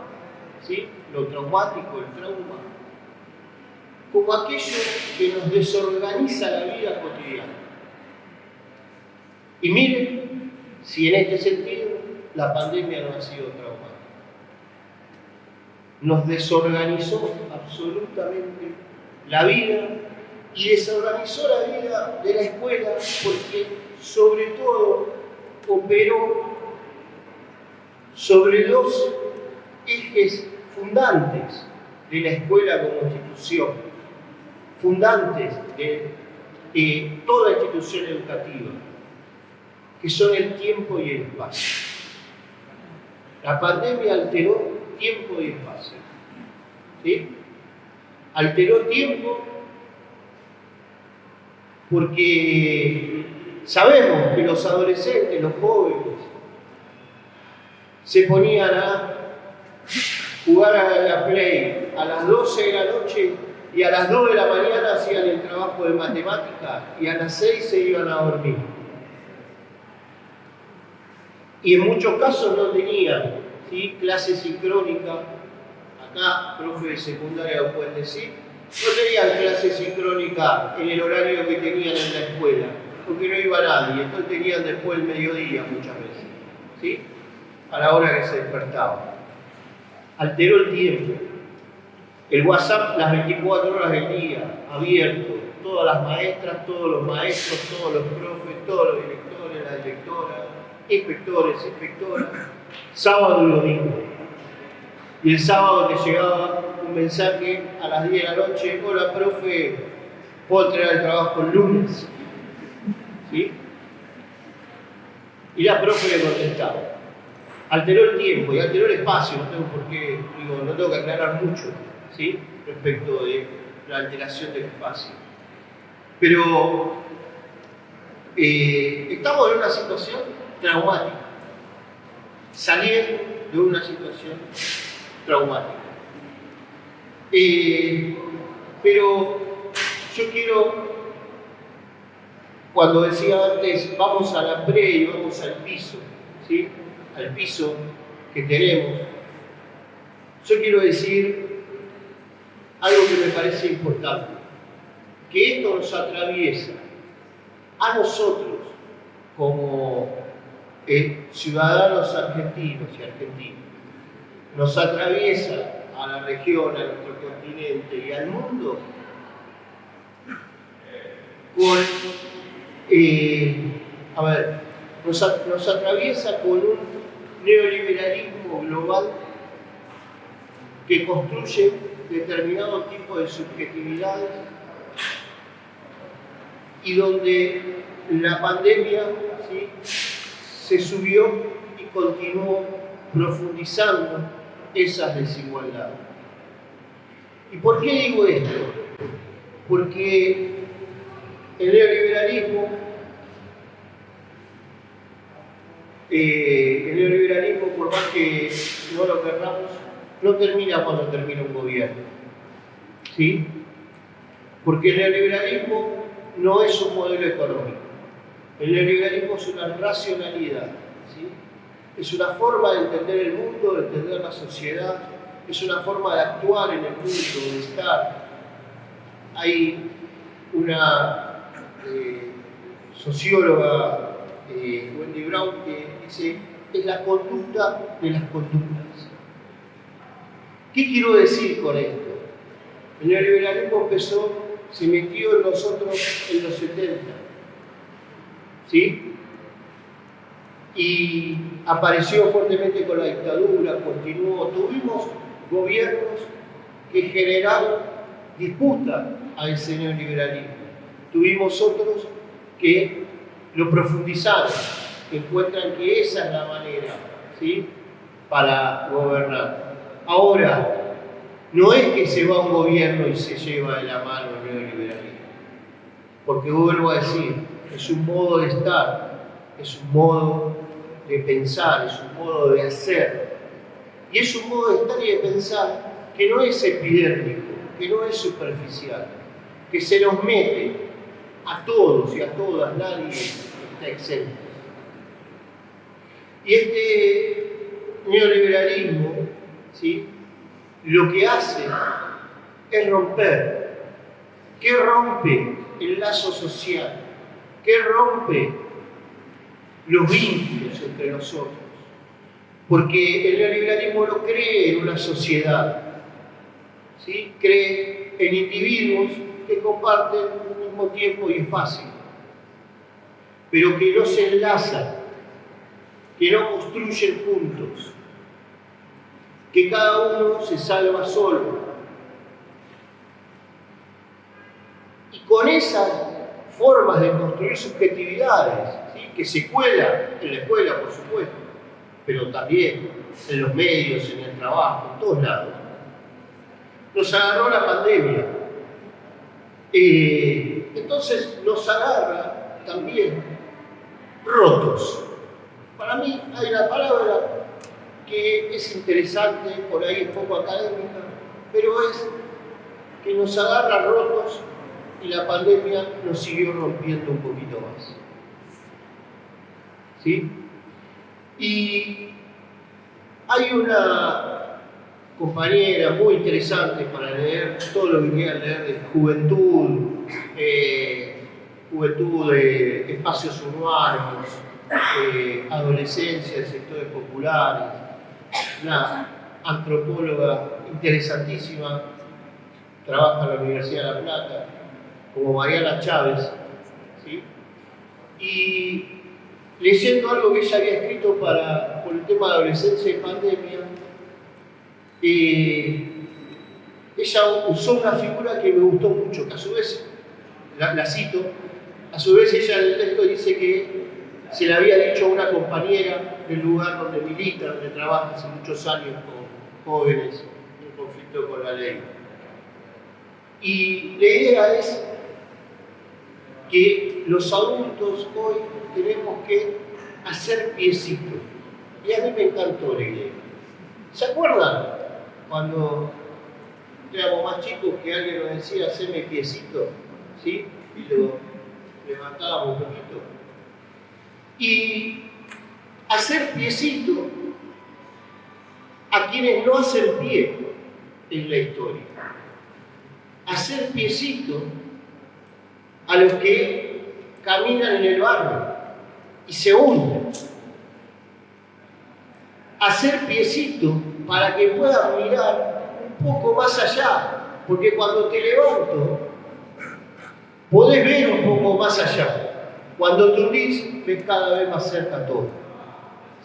¿sí? lo traumático, el trauma, como aquello que nos desorganiza la vida cotidiana. Y miren si en este sentido la pandemia no ha sido traumática. Nos desorganizó absolutamente la vida y desorganizó la vida de la escuela porque sobre todo operó sobre dos ejes fundantes de la escuela como institución, fundantes de toda institución educativa, que son el tiempo y el espacio. La pandemia alteró tiempo y espacio. ¿sí? Alteró tiempo porque sabemos que los adolescentes, los jóvenes, se ponían a jugar a la play a las 12 de la noche y a las 2 de la mañana hacían el trabajo de matemática y a las 6 se iban a dormir. Y en muchos casos no tenían ¿sí? clase sincrónica, acá, profe de secundaria lo pueden decir, no tenían clase sincrónica en el horario que tenían en la escuela, porque no iba nadie, entonces tenían después el mediodía muchas veces, ¿sí? a la hora que se despertaban alteró el tiempo. El WhatsApp las 24 horas del día, abierto, todas las maestras, todos los maestros, todos los profes, todos los directores, las directoras, inspectores, inspectoras, sábado y domingo. Y el sábado te llegaba un mensaje a las 10 de la noche, hola profe, puedo entregar el trabajo el lunes. ¿Sí? Y la profe le contestaba alteró el tiempo y alteró el espacio, no tengo por qué, digo, no tengo que aclarar mucho respecto de la alteración del espacio. Pero eh, estamos en una situación traumática, saliendo de una situación traumática. Eh, pero yo quiero, cuando decía antes, vamos a la pre y vamos al piso, al piso que tenemos, yo quiero decir algo que me parece importante, que esto nos atraviesa a nosotros como eh, ciudadanos argentinos y argentinos, nos atraviesa a la región, a nuestro continente y al mundo. Eh, nos, atraviesa con un neoliberalismo global que construye determinado tipo de subjetividades y donde la pandemia se subió y continuó profundizando esas desigualdades. ¿Y por qué digo esto? Porque el neoliberalismo, eh, el neoliberalismo, por más que no lo querramos, no termina cuando termina un gobierno. ¿Sí? Porque el neoliberalismo no es un modelo económico. El neoliberalismo es una racionalidad. ¿sí? Es una forma de entender el mundo, de entender la sociedad, es una forma de actuar en el mundo, de estar. Hay una eh, socióloga, eh, Wendy Brown, que dice, es la conducta de las conductas. ¿Qué quiero decir con esto? El neoliberalismo empezó, se metió en nosotros en los 70. ¿Sí? Y apareció fuertemente con la dictadura, continuó. Tuvimos gobiernos que generaron disputa a ese neoliberalismo. Tuvimos otros que lo profundizaron, que encuentran que esa es la manera ¿sí? para gobernar. Ahora, no es que se va un gobierno y se lleva de la mano el neoliberalismo, porque vuelvo a decir, es un modo de estar, es un modo de pensar, es un modo de hacer, y es un modo de estar y de pensar que no es epidérmico, que no es superficial, que se nos mete a todos y a todas, nadie está exento. Y este neoliberalismo, ¿sí? lo que hace es romper. ¿Qué rompe el lazo social? ¿Qué rompe los vínculos entre nosotros? Porque el neoliberalismo no cree en una sociedad, ¿sí? cree en individuos que comparten al mismo tiempo y es fácil, pero que no se enlazan, que no construyen juntos, que cada uno se salva solo. Y con esas formas de construir subjetividades, que se cuelan en la escuela, por supuesto, pero también en los medios, en el trabajo, en todos lados, nos agarró la pandemia. Eh, entonces nos agarra también rotos. Para mí hay una palabra que es interesante, por ahí un poco académica, pero es que nos agarra rotos y la pandemia nos siguió rompiendo un poquito más. ¿Sí? Y hay una compañera muy interesante para leer todo lo que quieran leer de juventud, eh, juventud de espacios urbanos, eh, adolescencia de sectores populares, una antropóloga interesantísima, trabaja en la Universidad de La Plata, como Mariana Chávez, ¿sí? y leyendo algo que ella había escrito para, por el tema de adolescencia y pandemia, eh, ella usó una figura que me gustó mucho, que a su vez, la, cito, a su vez ella en el texto dice que se le había dicho a una compañera del lugar donde milita, donde trabaja hace muchos años con jóvenes en conflicto con la ley. Y la idea es que los adultos hoy tenemos que hacer piecitos. Y a mí me encantó la idea. ¿Se acuerdan cuando éramos más chicos que alguien nos decía, haceme piecito? ¿Sí? Y lo levantábamos un poquito. Y hacer piecito a quienes no hacen pie en la historia. Hacer piecito a los que caminan en el barrio y se hunden. Hacer piecito para que puedan mirar un poco más allá, porque cuando te levanto, podés ver un poco más allá. Cuando te unís, ves cada vez más cerca todo.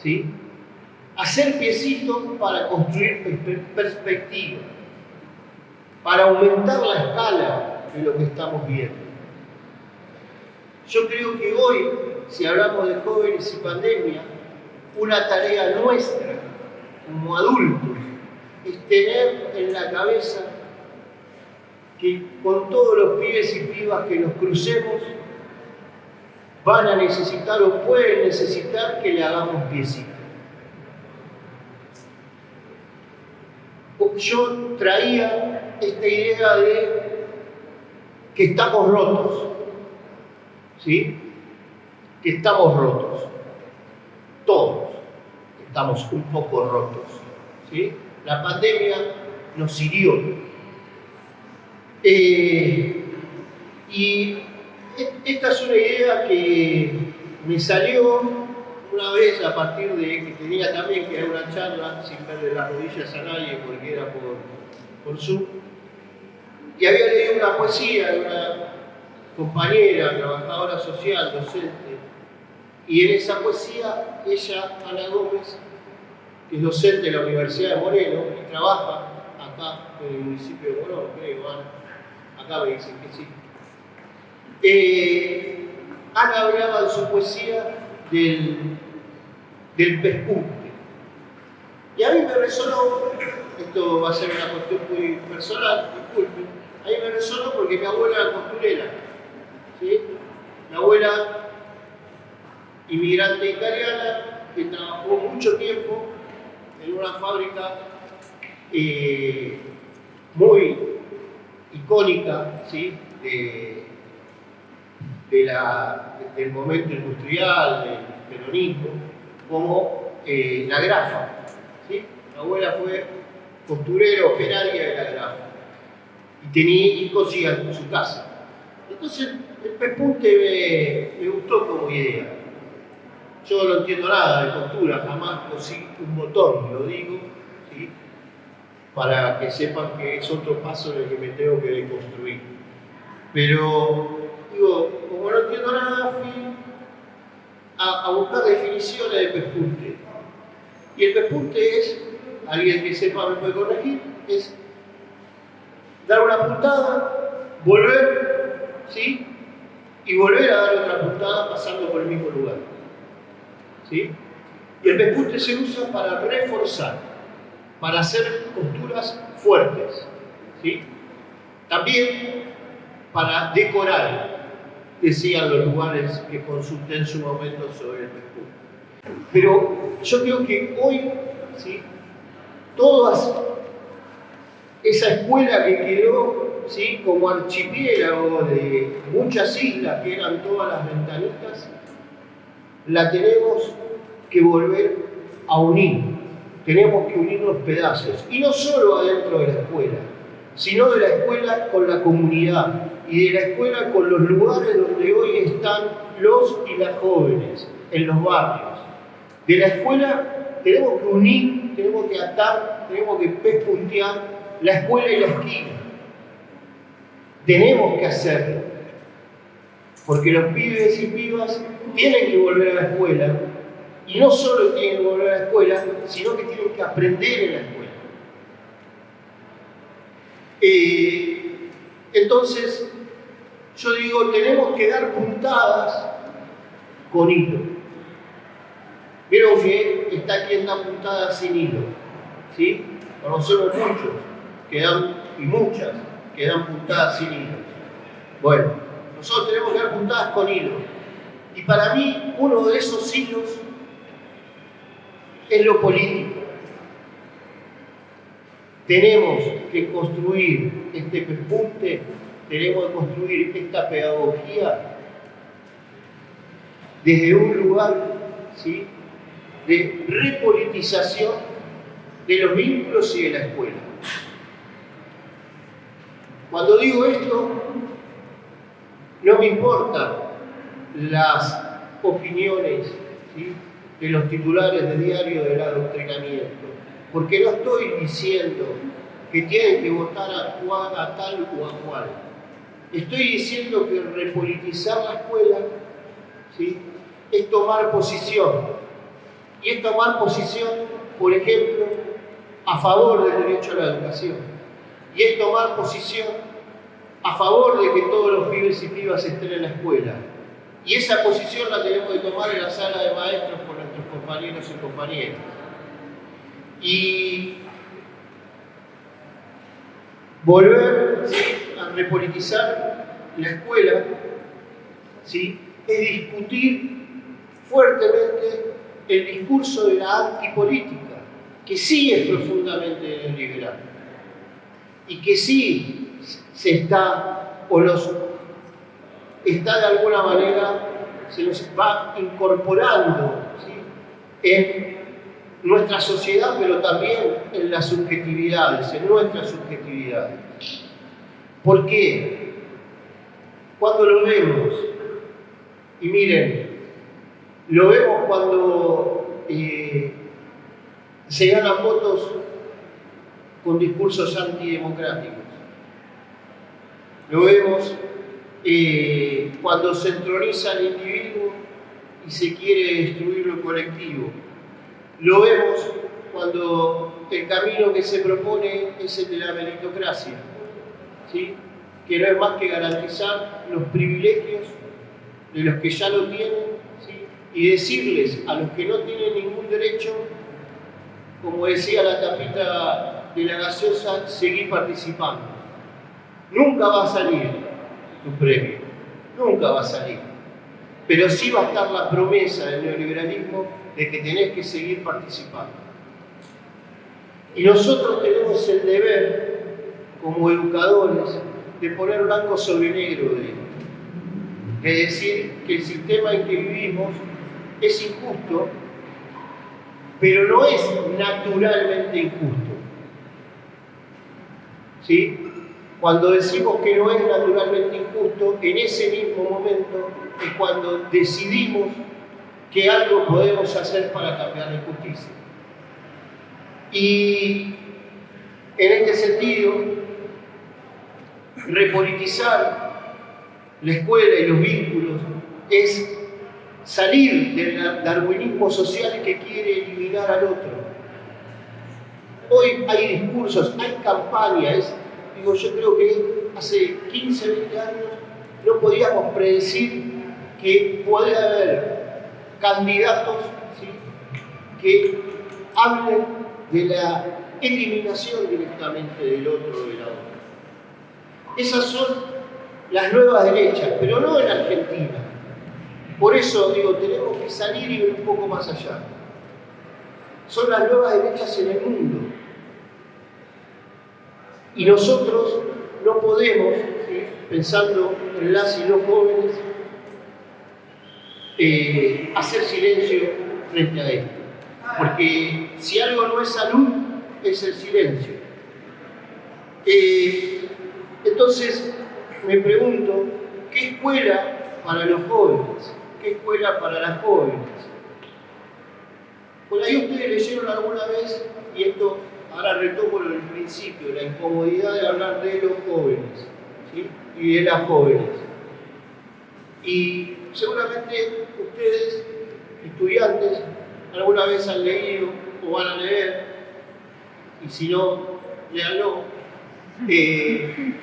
¿Sí? Hacer piecitos para construir perspectiva, para aumentar la escala de lo que estamos viendo. Yo creo que hoy si hablamos de jóvenes y pandemia, una tarea nuestra como adultos es tener en la cabeza que con todos los pibes y pibas que nos crucemos van a necesitar o pueden necesitar que le hagamos piecito. Yo traía esta idea de que estamos rotos, ¿sí? Que estamos rotos, todos estamos un poco rotos, ¿sí? La pandemia nos hirió. Eh, y esta es una idea que me salió una vez a partir de que tenía también que dar una charla sin verle las rodillas a nadie porque era por, por Zoom. Y había leído una poesía de una compañera, trabajadora social, docente. Y en esa poesía, ella, Ana Gómez, que es docente de la Universidad de Moreno y trabaja acá en el municipio de Morón, creo, Acá me dicen que sí. Eh, Ana hablaba en su poesía del, del pespunte. Y a mí me resonó, esto va a ser una cuestión muy personal, disculpen, a mí me resonó porque mi abuela era costurera. Mi abuela, inmigrante italiana, que trabajó mucho tiempo en una fábrica eh, muy icónica ¿sí? de, del momento industrial, del peronismo, como eh, la grafa. ¿sí? Mi abuela fue costurera, operaria de la grafa. Y tenía y cosía en su casa. Entonces, el pespunte me, gustó como idea. Yo no entiendo nada de costura, jamás cosí un botón, lo digo, ¿sí? para que sepan que es otro paso en el que me tengo que deconstruir. Pero, digo, como no entiendo nada, fui a buscar definiciones de pespunte. Y el pespunte es, alguien que sepa me puede corregir, es dar una puntada, volver, ¿sí? Y volver a dar otra puntada pasando por el mismo lugar. ¿Sí? Y el pespunte se usa para reforzar, para hacer costuras fuertes. ¿sí? También para decorar, decían los lugares que consulté en su momento sobre el pespunte. Pero yo creo que hoy, ¿sí? todas esa escuela que quedó ¿sí? como archipiélago de muchas islas que eran todas las ventanitas, la tenemos que volver a unir. Tenemos que unir los pedazos. Y no solo adentro de la escuela, sino de la escuela con la comunidad y de la escuela con los lugares donde hoy están los y las jóvenes, en los barrios. De la escuela tenemos que unir, tenemos que atar, tenemos que pespuntear la escuela y la esquina. Tenemos que hacerlo. Porque los pibes y pibas tienen que volver a la escuela. Y no solo tienen que volver a la escuela, sino que tienen que aprender en la escuela. Eh, entonces, yo digo, tenemos que dar puntadas con hilo. Vieron que está quien da puntadas sin hilo. ¿Sí? Conocemos muchos que dan, y muchas, que dan puntadas sin hilo. Bueno, nosotros tenemos que dar puntadas con hilo. Y para mí, uno de esos hilos es lo político. Tenemos que construir este pespunte, tenemos que construir esta pedagogía desde un lugar ¿sí? de repolitización de los vínculos y de la escuela. Cuando digo esto, no me importan las opiniones de los titulares de diario del adoctrinamiento, porque no estoy diciendo que tienen que votar a, a tal o a cual. Estoy diciendo que repolitizar la escuela ¿sí? es tomar posición. Y es tomar posición, por ejemplo, a favor del derecho a la educación. Y es tomar posición a favor de que todos los pibes y pibas estén en la escuela. Y esa posición la tenemos que tomar en la sala de maestros con nuestros compañeros y compañeras. Y volver a repolitizar la escuela ¿sí? es discutir fuertemente el discurso de la antipolítica, que sí es profundamente neoliberal y que sí se está, o los está de alguna manera, se nos va incorporando en nuestra sociedad, pero también en las subjetividades, en nuestras subjetividades. ¿Por qué? Cuando lo vemos, y miren, lo vemos cuando eh, se ganan votos con discursos antidemocráticos. Lo vemos eh, cuando se entroniza el individuo y se quiere destruir lo colectivo. Lo vemos cuando el camino que se propone es el de la meritocracia, ¿sí? que no es más que garantizar los privilegios de los que ya lo tienen y decirles a los que no tienen ningún derecho, como decía la tapita de la gaseosa, seguir participando. Nunca va a salir tu premio. Nunca va a salir. Pero sí va a estar la promesa del neoliberalismo de que tenés que seguir participando. Y nosotros tenemos el deber, como educadores, de poner blanco sobre negro de esto. De decir que el sistema en que vivimos es injusto, pero no es naturalmente injusto. ¿Sí? Cuando decimos que no es naturalmente injusto, en ese mismo momento es cuando decidimos que algo podemos hacer para cambiar la injusticia. Y en este sentido, repolitizar la escuela y los vínculos es salir del darwinismo social que quiere eliminar al otro. Hoy hay discursos, hay campañas, Digo, yo creo que hace 15, 20 años no podíamos predecir que puede haber candidatos que hablen de la eliminación directamente del otro de la otra. Esas son las nuevas derechas, pero no en Argentina. Por eso digo, tenemos que salir y ver un poco más allá. Son las nuevas derechas en el mundo. Y nosotros no podemos, pensando en las y los jóvenes, eh, hacer silencio frente a esto. Porque si algo no es salud, es el silencio. Eh, entonces, me pregunto, ¿qué escuela para los jóvenes? ¿Qué escuela para las jóvenes? Por ahí ustedes leyeron alguna vez, y esto Ahora retomo el principio, la incomodidad de hablar de los jóvenes y de las jóvenes. Y seguramente ustedes, estudiantes, alguna vez han leído o van a leer, y si no, léanlo, eh,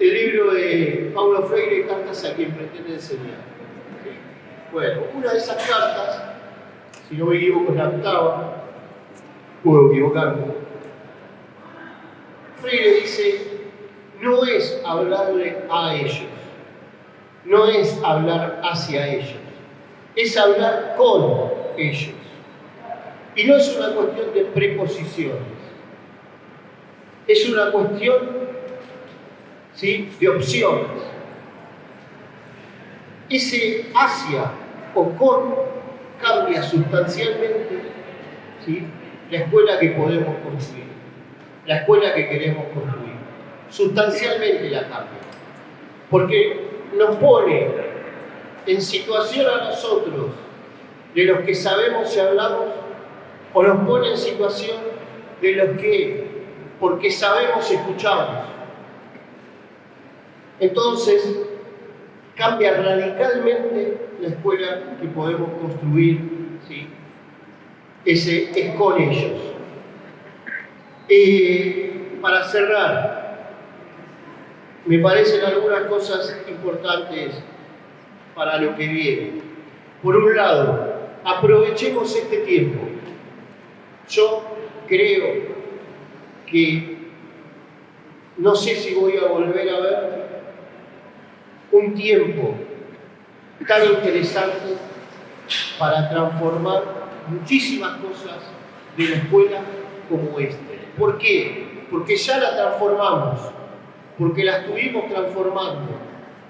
el libro de Paulo Freire, Cartas a quien pretende enseñar. Bueno, una de esas cartas, si no me equivoco, es la octava, puedo equivocarme, Freire dice, no es hablarle a ellos, no es hablar hacia ellos, es hablar con ellos. Y no es una cuestión de preposiciones, es una cuestión ¿sí? de opciones. Ese hacia o con cambia sustancialmente ¿sí? la escuela que podemos construir la escuela que queremos construir. Sustancialmente la cambia. Porque nos pone en situación a nosotros, de los que sabemos y hablamos, o nos pone en situación de los que, porque sabemos, escuchamos. Entonces, cambia radicalmente la escuela que podemos construir, ¿sí? Ese es con ellos. Para cerrar, me parecen algunas cosas importantes para lo que viene. Por un lado, aprovechemos este tiempo. Yo creo que no sé si voy a volver a ver un tiempo tan interesante para transformar muchísimas cosas de la escuela como este. ¿Por qué? Porque ya la transformamos, porque la estuvimos transformando,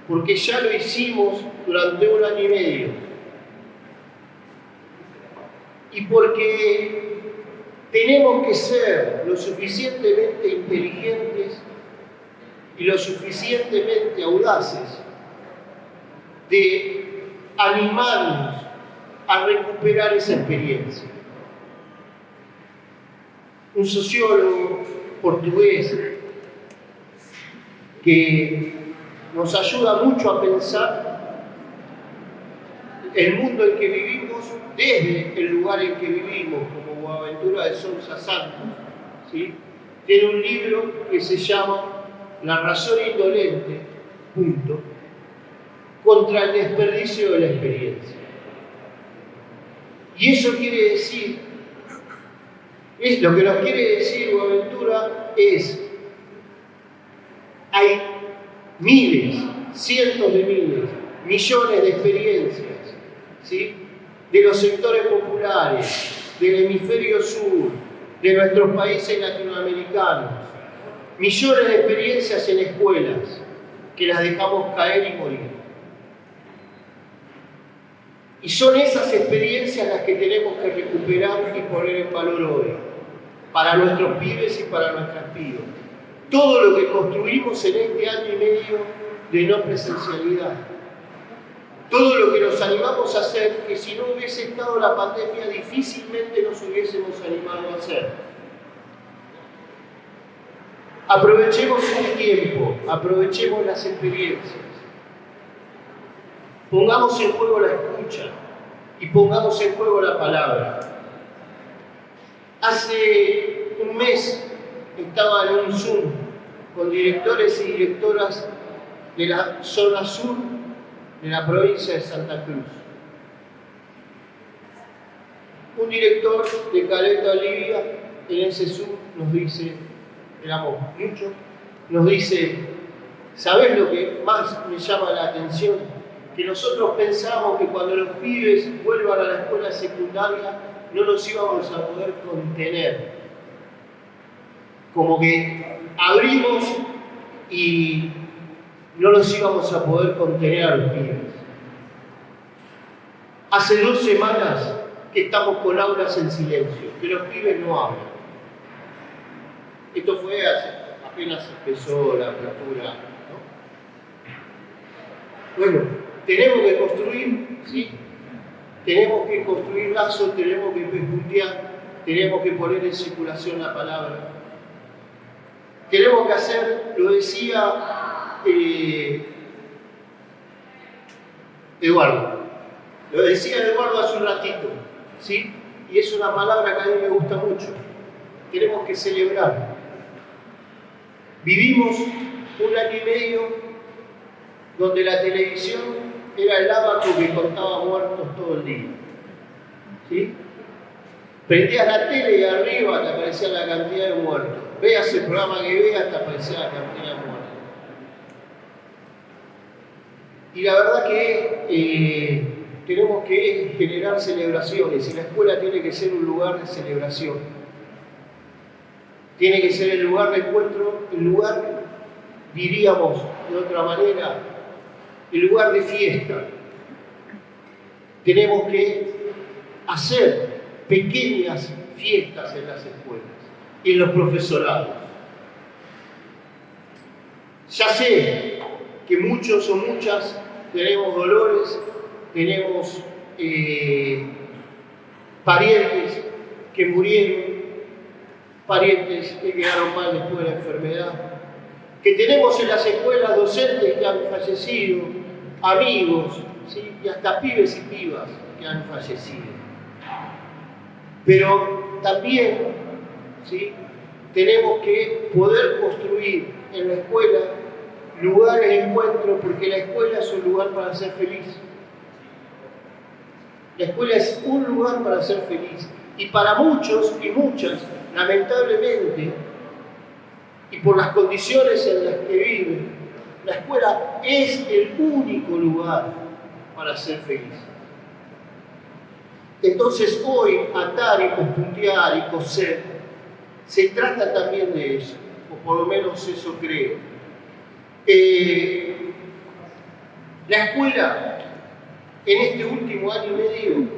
porque ya lo hicimos durante un año y medio. Y porque tenemos que ser lo suficientemente inteligentes y lo suficientemente audaces de animarnos a recuperar esa experiencia. Un sociólogo portugués que nos ayuda mucho a pensar el mundo en que vivimos desde el lugar en que vivimos, como Boaventura de Sousa Santos. ¿sí? Tiene un libro que se llama La razón indolente, punto, contra el desperdicio de la experiencia. Y eso quiere decir, lo que nos quiere decir Boaventura es, hay miles, cientos de miles, millones de experiencias, ¿sí? de los sectores populares, del hemisferio sur, de nuestros países latinoamericanos, millones de experiencias en escuelas que las dejamos caer y morir. Y son esas experiencias las que tenemos que recuperar y poner en valor hoy, para nuestros pibes y para nuestras pibes. Todo lo que construimos en este año y medio de no presencialidad. Todo lo que nos animamos a hacer, que si no hubiese estado la pandemia difícilmente nos hubiésemos animado a hacer. Aprovechemos el tiempo, aprovechemos las experiencias. Pongamos en juego la escucha y pongamos en juego la palabra. Hace un mes estaba en un Zoom con directores y directoras de la zona sur de la provincia de Santa Cruz. Un director de Caleta Olivia en ese Zoom nos dice, éramos muchos, nos dice, ¿sabes lo que más me llama la atención? que nosotros pensamos que cuando los pibes vuelvan a la escuela secundaria no los íbamos a poder contener. Como que abrimos y no los íbamos a poder contener a los pibes. Hace dos semanas que estamos con aulas en silencio, que los pibes no hablan. Esto fue hace, apenas empezó la apertura. ¿no? Bueno, tenemos que construir, ¿sí? Tenemos que construir lazos, tenemos que puntear, tenemos que poner en circulación la palabra. Tenemos que hacer, lo decía eh, Eduardo, lo decía Eduardo hace un ratito, ¿sí? Y es una palabra que a mí me gusta mucho. Tenemos que celebrar. Vivimos un año y medio donde la televisión era el abaco que contaba muertos todo el día. ¿Sí? Prendías la tele y arriba te aparecía la cantidad de muertos. Veas el programa que veas, te aparecía la cantidad de muertos. Y la verdad que eh, tenemos que generar celebraciones y la escuela tiene que ser un lugar de celebración. Tiene que ser el lugar de encuentro, el lugar, diríamos de otra manera, en lugar de fiesta. Tenemos que hacer pequeñas fiestas en las escuelas en los profesorados. Ya sé que muchos o muchas tenemos dolores, tenemos eh, parientes que murieron, parientes que quedaron mal después de la enfermedad, que tenemos en las escuelas docentes que han fallecido, amigos, y hasta pibes y pibas que han fallecido. Pero también ¿sí? tenemos que poder construir en la escuela lugares de encuentro, porque la escuela es un lugar para ser feliz. La escuela es un lugar para ser feliz. Y para muchos y muchas, lamentablemente, y por las condiciones en las que viven, la escuela es el único lugar para ser feliz. Entonces hoy atar y puntear y coser se trata también de eso, o por lo menos eso creo. Eh, la escuela en este último año y medio,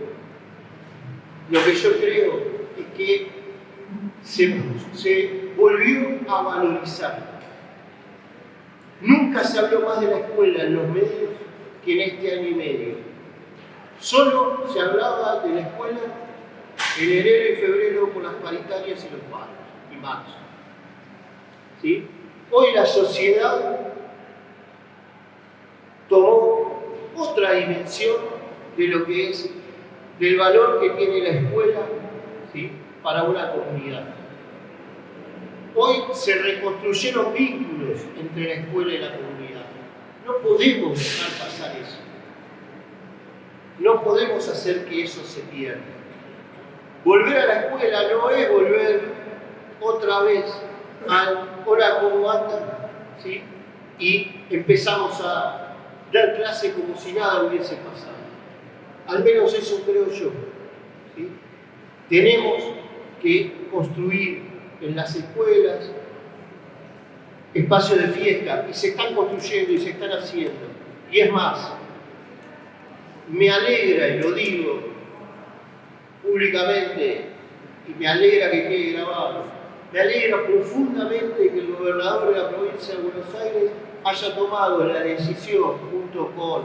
lo que yo creo es que se volvió a valorizar. Nunca se habló más de la escuela en los medios que en este año y medio. Solo se hablaba de la escuela en enero y febrero con las paritarias y los paros, y marzo. ¿Sí? Hoy la sociedad tomó otra dimensión de lo que es, del valor que tiene la escuela ¿sí? para una comunidad. Hoy se reconstruyeron vínculos entre la escuela y la comunidad. No podemos dejar pasar eso. No podemos hacer que eso se pierda. Volver a la escuela no es volver otra vez al hora como antes, ¿sí? y empezamos a dar clase como si nada hubiese pasado. Al menos eso creo yo. ¿sí? Tenemos que construir en las escuelas espacios de fiesta y se están construyendo y se están haciendo. Y es más, me alegra, y lo digo públicamente, y me alegra que quede grabado, me alegra profundamente que el gobernador de la provincia de Buenos Aires haya tomado la decisión, junto con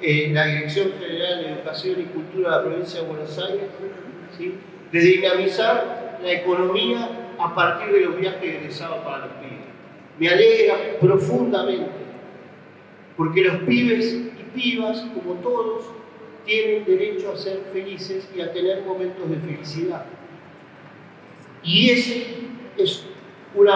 eh, la Dirección General de Educación y Cultura de la provincia de Buenos Aires, de dinamizar la economía a partir de los viajes egresados para los pibes. Me alegra profundamente, porque los pibes y pibas, como todos, tienen derecho a ser felices y a tener momentos de felicidad. Y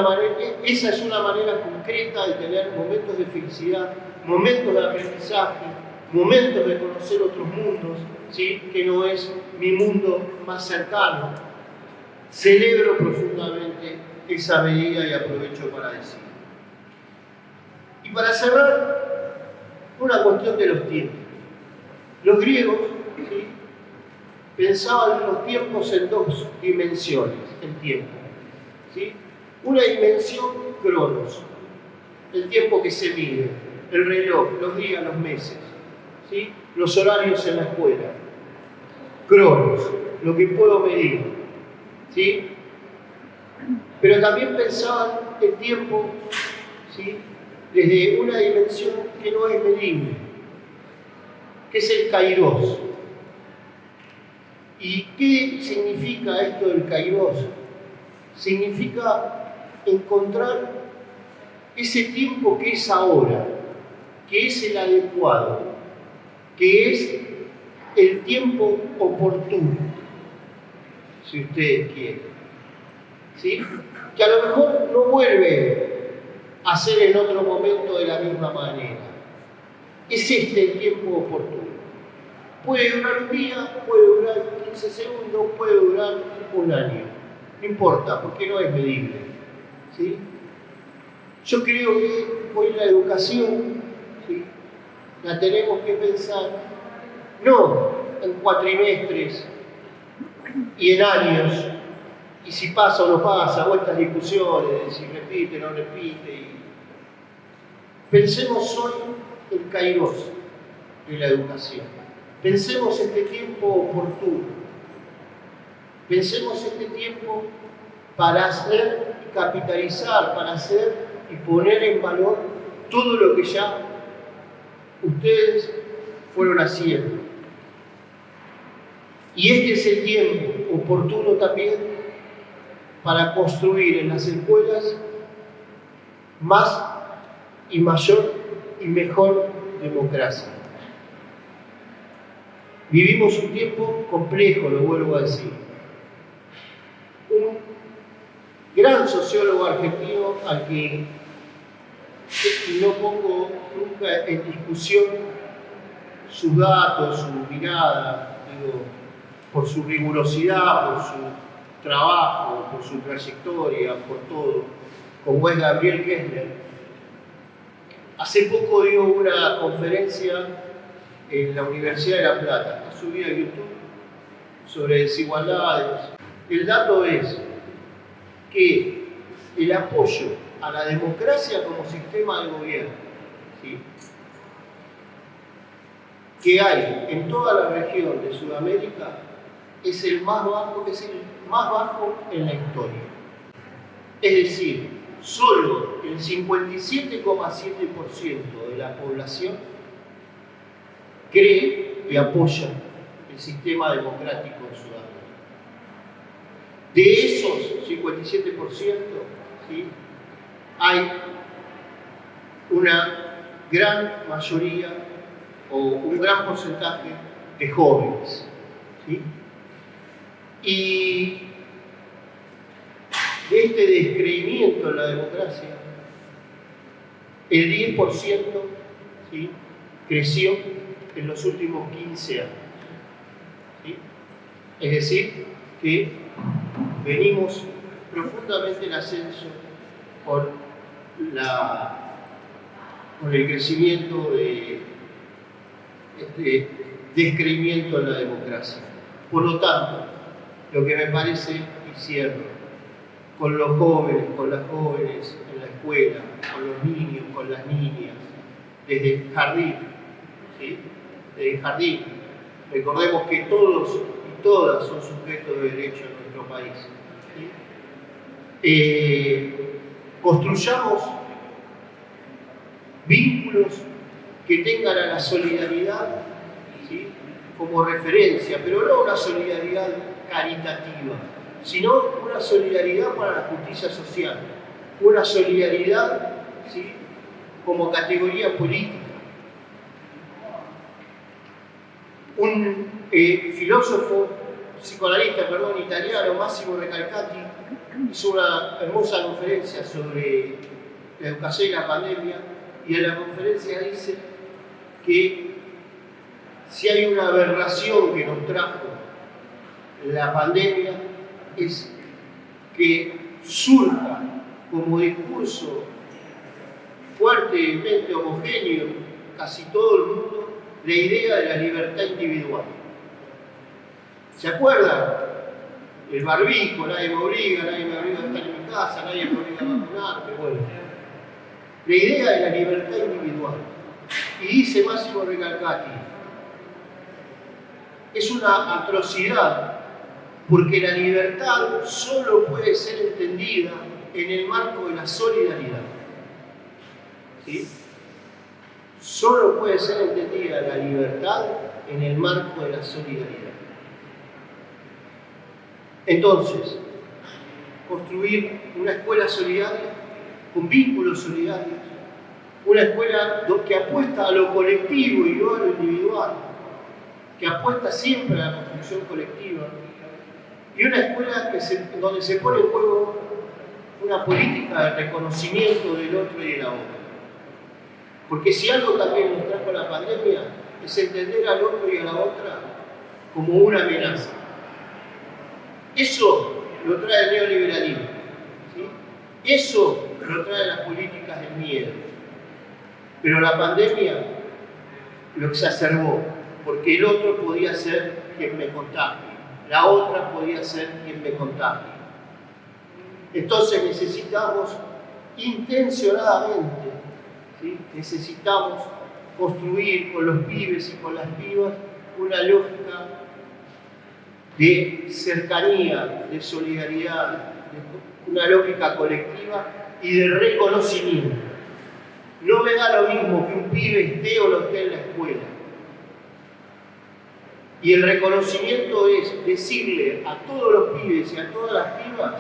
manera, esa es una manera concreta de tener momentos de felicidad, momentos de aprendizaje, momentos de conocer otros mundos, ¿sí? que no es mi mundo más cercano. Celebro profundamente esa medida y aprovecho para decir. Y para cerrar, una cuestión de los tiempos. Los griegos pensaban los tiempos en dos dimensiones, el tiempo. ¿sí? Una dimensión, cronos, el tiempo que se mide, el reloj, los días, los meses, ¿sí? los horarios en la escuela. Cronos, lo que puedo medir. ¿Sí? Pero también pensaban el tiempo ¿sí? desde una dimensión que no es medible, que es el kairos. ¿Y qué significa esto del kairos? Significa encontrar ese tiempo que es ahora, que es el adecuado, que es el tiempo oportuno, si ustedes quieren. ¿Sí? Que a lo mejor no vuelve a ser en otro momento de la misma manera. Es este el tiempo oportuno. Puede durar un día, puede durar 15 segundos, puede durar un año. No importa, porque no es medible. ¿sí? Yo creo que hoy la educación la tenemos que pensar no en cuatrimestres y en años, y si pasa o no pasa, o estas discusiones si repite o no repite. Pensemos hoy en Kairos de la educación. Pensemos este tiempo oportuno. Pensemos este tiempo para hacer y capitalizar, para hacer y poner en valor todo lo que ya ustedes fueron haciendo. Y este es el tiempo oportuno también para construir en las escuelas más y mayor y mejor democracia. Vivimos un tiempo complejo, lo vuelvo a decir. Un gran sociólogo argentino al que no pongo nunca en discusión sus datos, su mirada por su rigurosidad, por su trabajo, por su trayectoria, por todo, como es Gabriel Kessler. Hace poco dio una conferencia en la Universidad de La Plata, está subida a YouTube, sobre desigualdades. El dato es que el apoyo a la democracia como sistema de gobierno, que hay en toda la región de Sudamérica, es el más bajo, es el más bajo en la historia. Es decir, solo el 57,7% de la población cree y apoya el sistema democrático en Sudamérica. De esos 57%, hay una gran mayoría o un gran porcentaje de jóvenes. Y de este descreimiento en la democracia, el 10% creció en los últimos 15 años. Es decir, que venimos profundamente en ascenso con, la, con el crecimiento de este descreimiento en la democracia. Por lo tanto, lo que me parece, y cierro, con los jóvenes, con las jóvenes en la escuela, con los niños, con las niñas, desde el jardín, desde el jardín. Recordemos que todos y todas son sujetos de derecho en nuestro país. Eh, construyamos vínculos que tengan a la solidaridad como referencia, pero no una solidaridad caritativa, sino una solidaridad para la justicia social, una solidaridad como categoría política. Un eh, filósofo, psicoanalista, perdón, italiano, Massimo Recalcati, hizo una hermosa conferencia sobre la educación y la pandemia, y en la conferencia dice que si hay una aberración que nos trajo la pandemia es que surja como discurso fuertemente homogéneo casi todo el mundo la idea de la libertad individual. ¿Se acuerdan? El barbijo, nadie me obliga, nadie me obliga a estar en mi casa, nadie me obliga a vacunarme, bueno. La idea de la libertad individual. Y dice Máximo Recalcati, es una atrocidad porque la libertad solo puede ser entendida en el marco de la solidaridad. ¿Sí? Solo puede ser entendida la libertad en el marco de la solidaridad. Entonces, construir una escuela solidaria con vínculos solidarios, una escuela que apuesta a lo colectivo y no a lo individual, que apuesta siempre a la construcción colectiva, y una escuela que donde se pone en juego una política de reconocimiento del otro y de la otra. Porque si algo también nos trajo la pandemia es entender al otro y a la otra como una amenaza. Eso lo trae el neoliberalismo. Eso lo trae las políticas del miedo. Pero la pandemia lo exacerbó porque el otro podía ser quien me contagie, la otra podía ser quien me contagie. Entonces necesitamos intencionadamente, necesitamos construir con los pibes y con las pibas una lógica de cercanía, de solidaridad, una lógica colectiva y de reconocimiento. No me da lo mismo que un pibe esté o no esté en la escuela y el reconocimiento es decirle a todos los pibes y a todas las pibas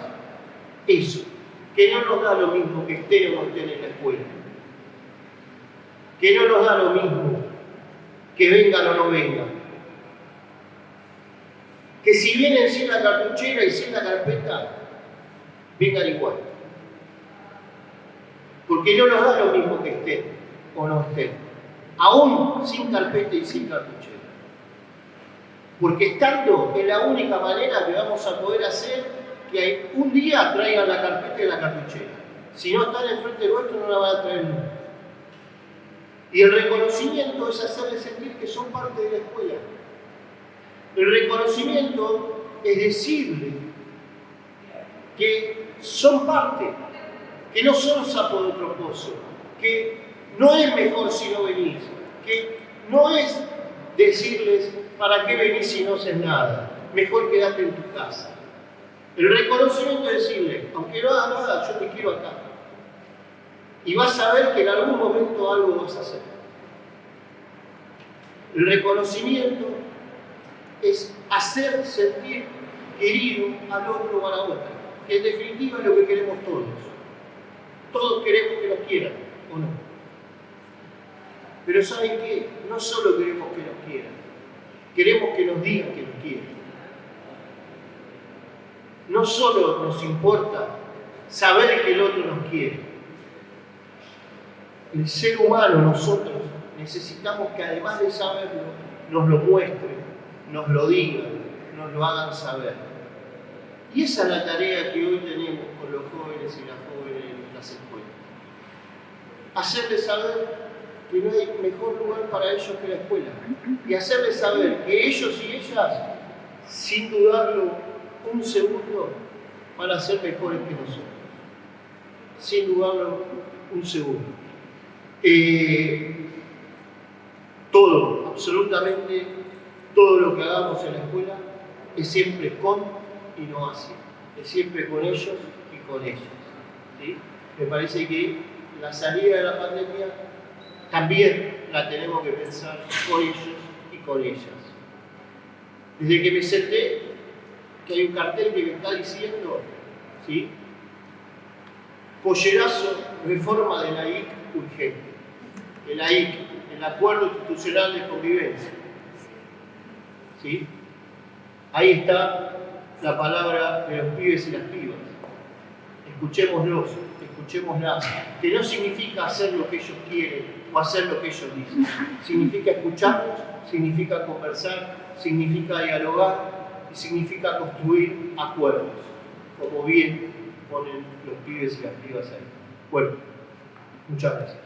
eso, que no nos da lo mismo que estén o no estén en la escuela, que no nos da lo mismo que vengan o no vengan, que si vienen sin la cartuchera y sin la carpeta, vengan igual, porque no nos da lo mismo que estén o no estén, aún sin carpeta y sin cartuchera. Porque estando es la única manera que vamos a poder hacer que un día traigan la carpeta y la cartuchera. Si no están enfrente nuestro, no la van a traer nunca. Y el reconocimiento es hacerles sentir que son parte de la escuela. El reconocimiento es decirle que son parte, que no son sapo de otro pozo, que no es mejor si no venís, que no es decirles para qué venís si no haces nada, mejor quédate en tu casa. El reconocimiento es decirle, aunque no hagas nada, yo te quiero acá. Y vas a ver que en algún momento algo vas a hacer. El reconocimiento es hacer sentir querido al otro o a la otra, en definitiva es lo que queremos todos. Todos queremos que nos quieran, ¿o no? Pero ¿saben qué? No solo queremos que nos quieran, queremos que nos digan que nos quieren. No solo nos importa saber que el otro nos quiere. El ser humano, nosotros, necesitamos que además de saberlo, nos lo muestren, nos lo digan, nos lo hagan saber. Y esa es la tarea que hoy tenemos con los jóvenes y las jóvenes en las escuelas. Hacerles saber que no hay mejor lugar para ellos que la escuela. Y hacerles saber que ellos y ellas, sin dudarlo un segundo, van a ser mejores que nosotros. Sin dudarlo un segundo. Eh, todo, absolutamente todo lo que hagamos en la escuela es siempre con y no hacia. Es siempre con ellos y con ellas. Me parece que la salida de la pandemia también la tenemos que pensar con ellos y con ellas. Desde que me senté, que hay un cartel que me está diciendo, ¿sí? Pollerazo, reforma de la IC urgente. El AIC, el Acuerdo Institucional de Convivencia. ¿Sí? Ahí está la palabra de los pibes y las pibas. Escuchémoslos, escuchémoslas. Que no significa hacer lo que ellos quieren, o hacer lo que ellos dicen. Significa escucharnos, significa conversar, significa dialogar y significa construir acuerdos, como bien ponen los pibes y las pibas ahí. Bueno, muchas gracias.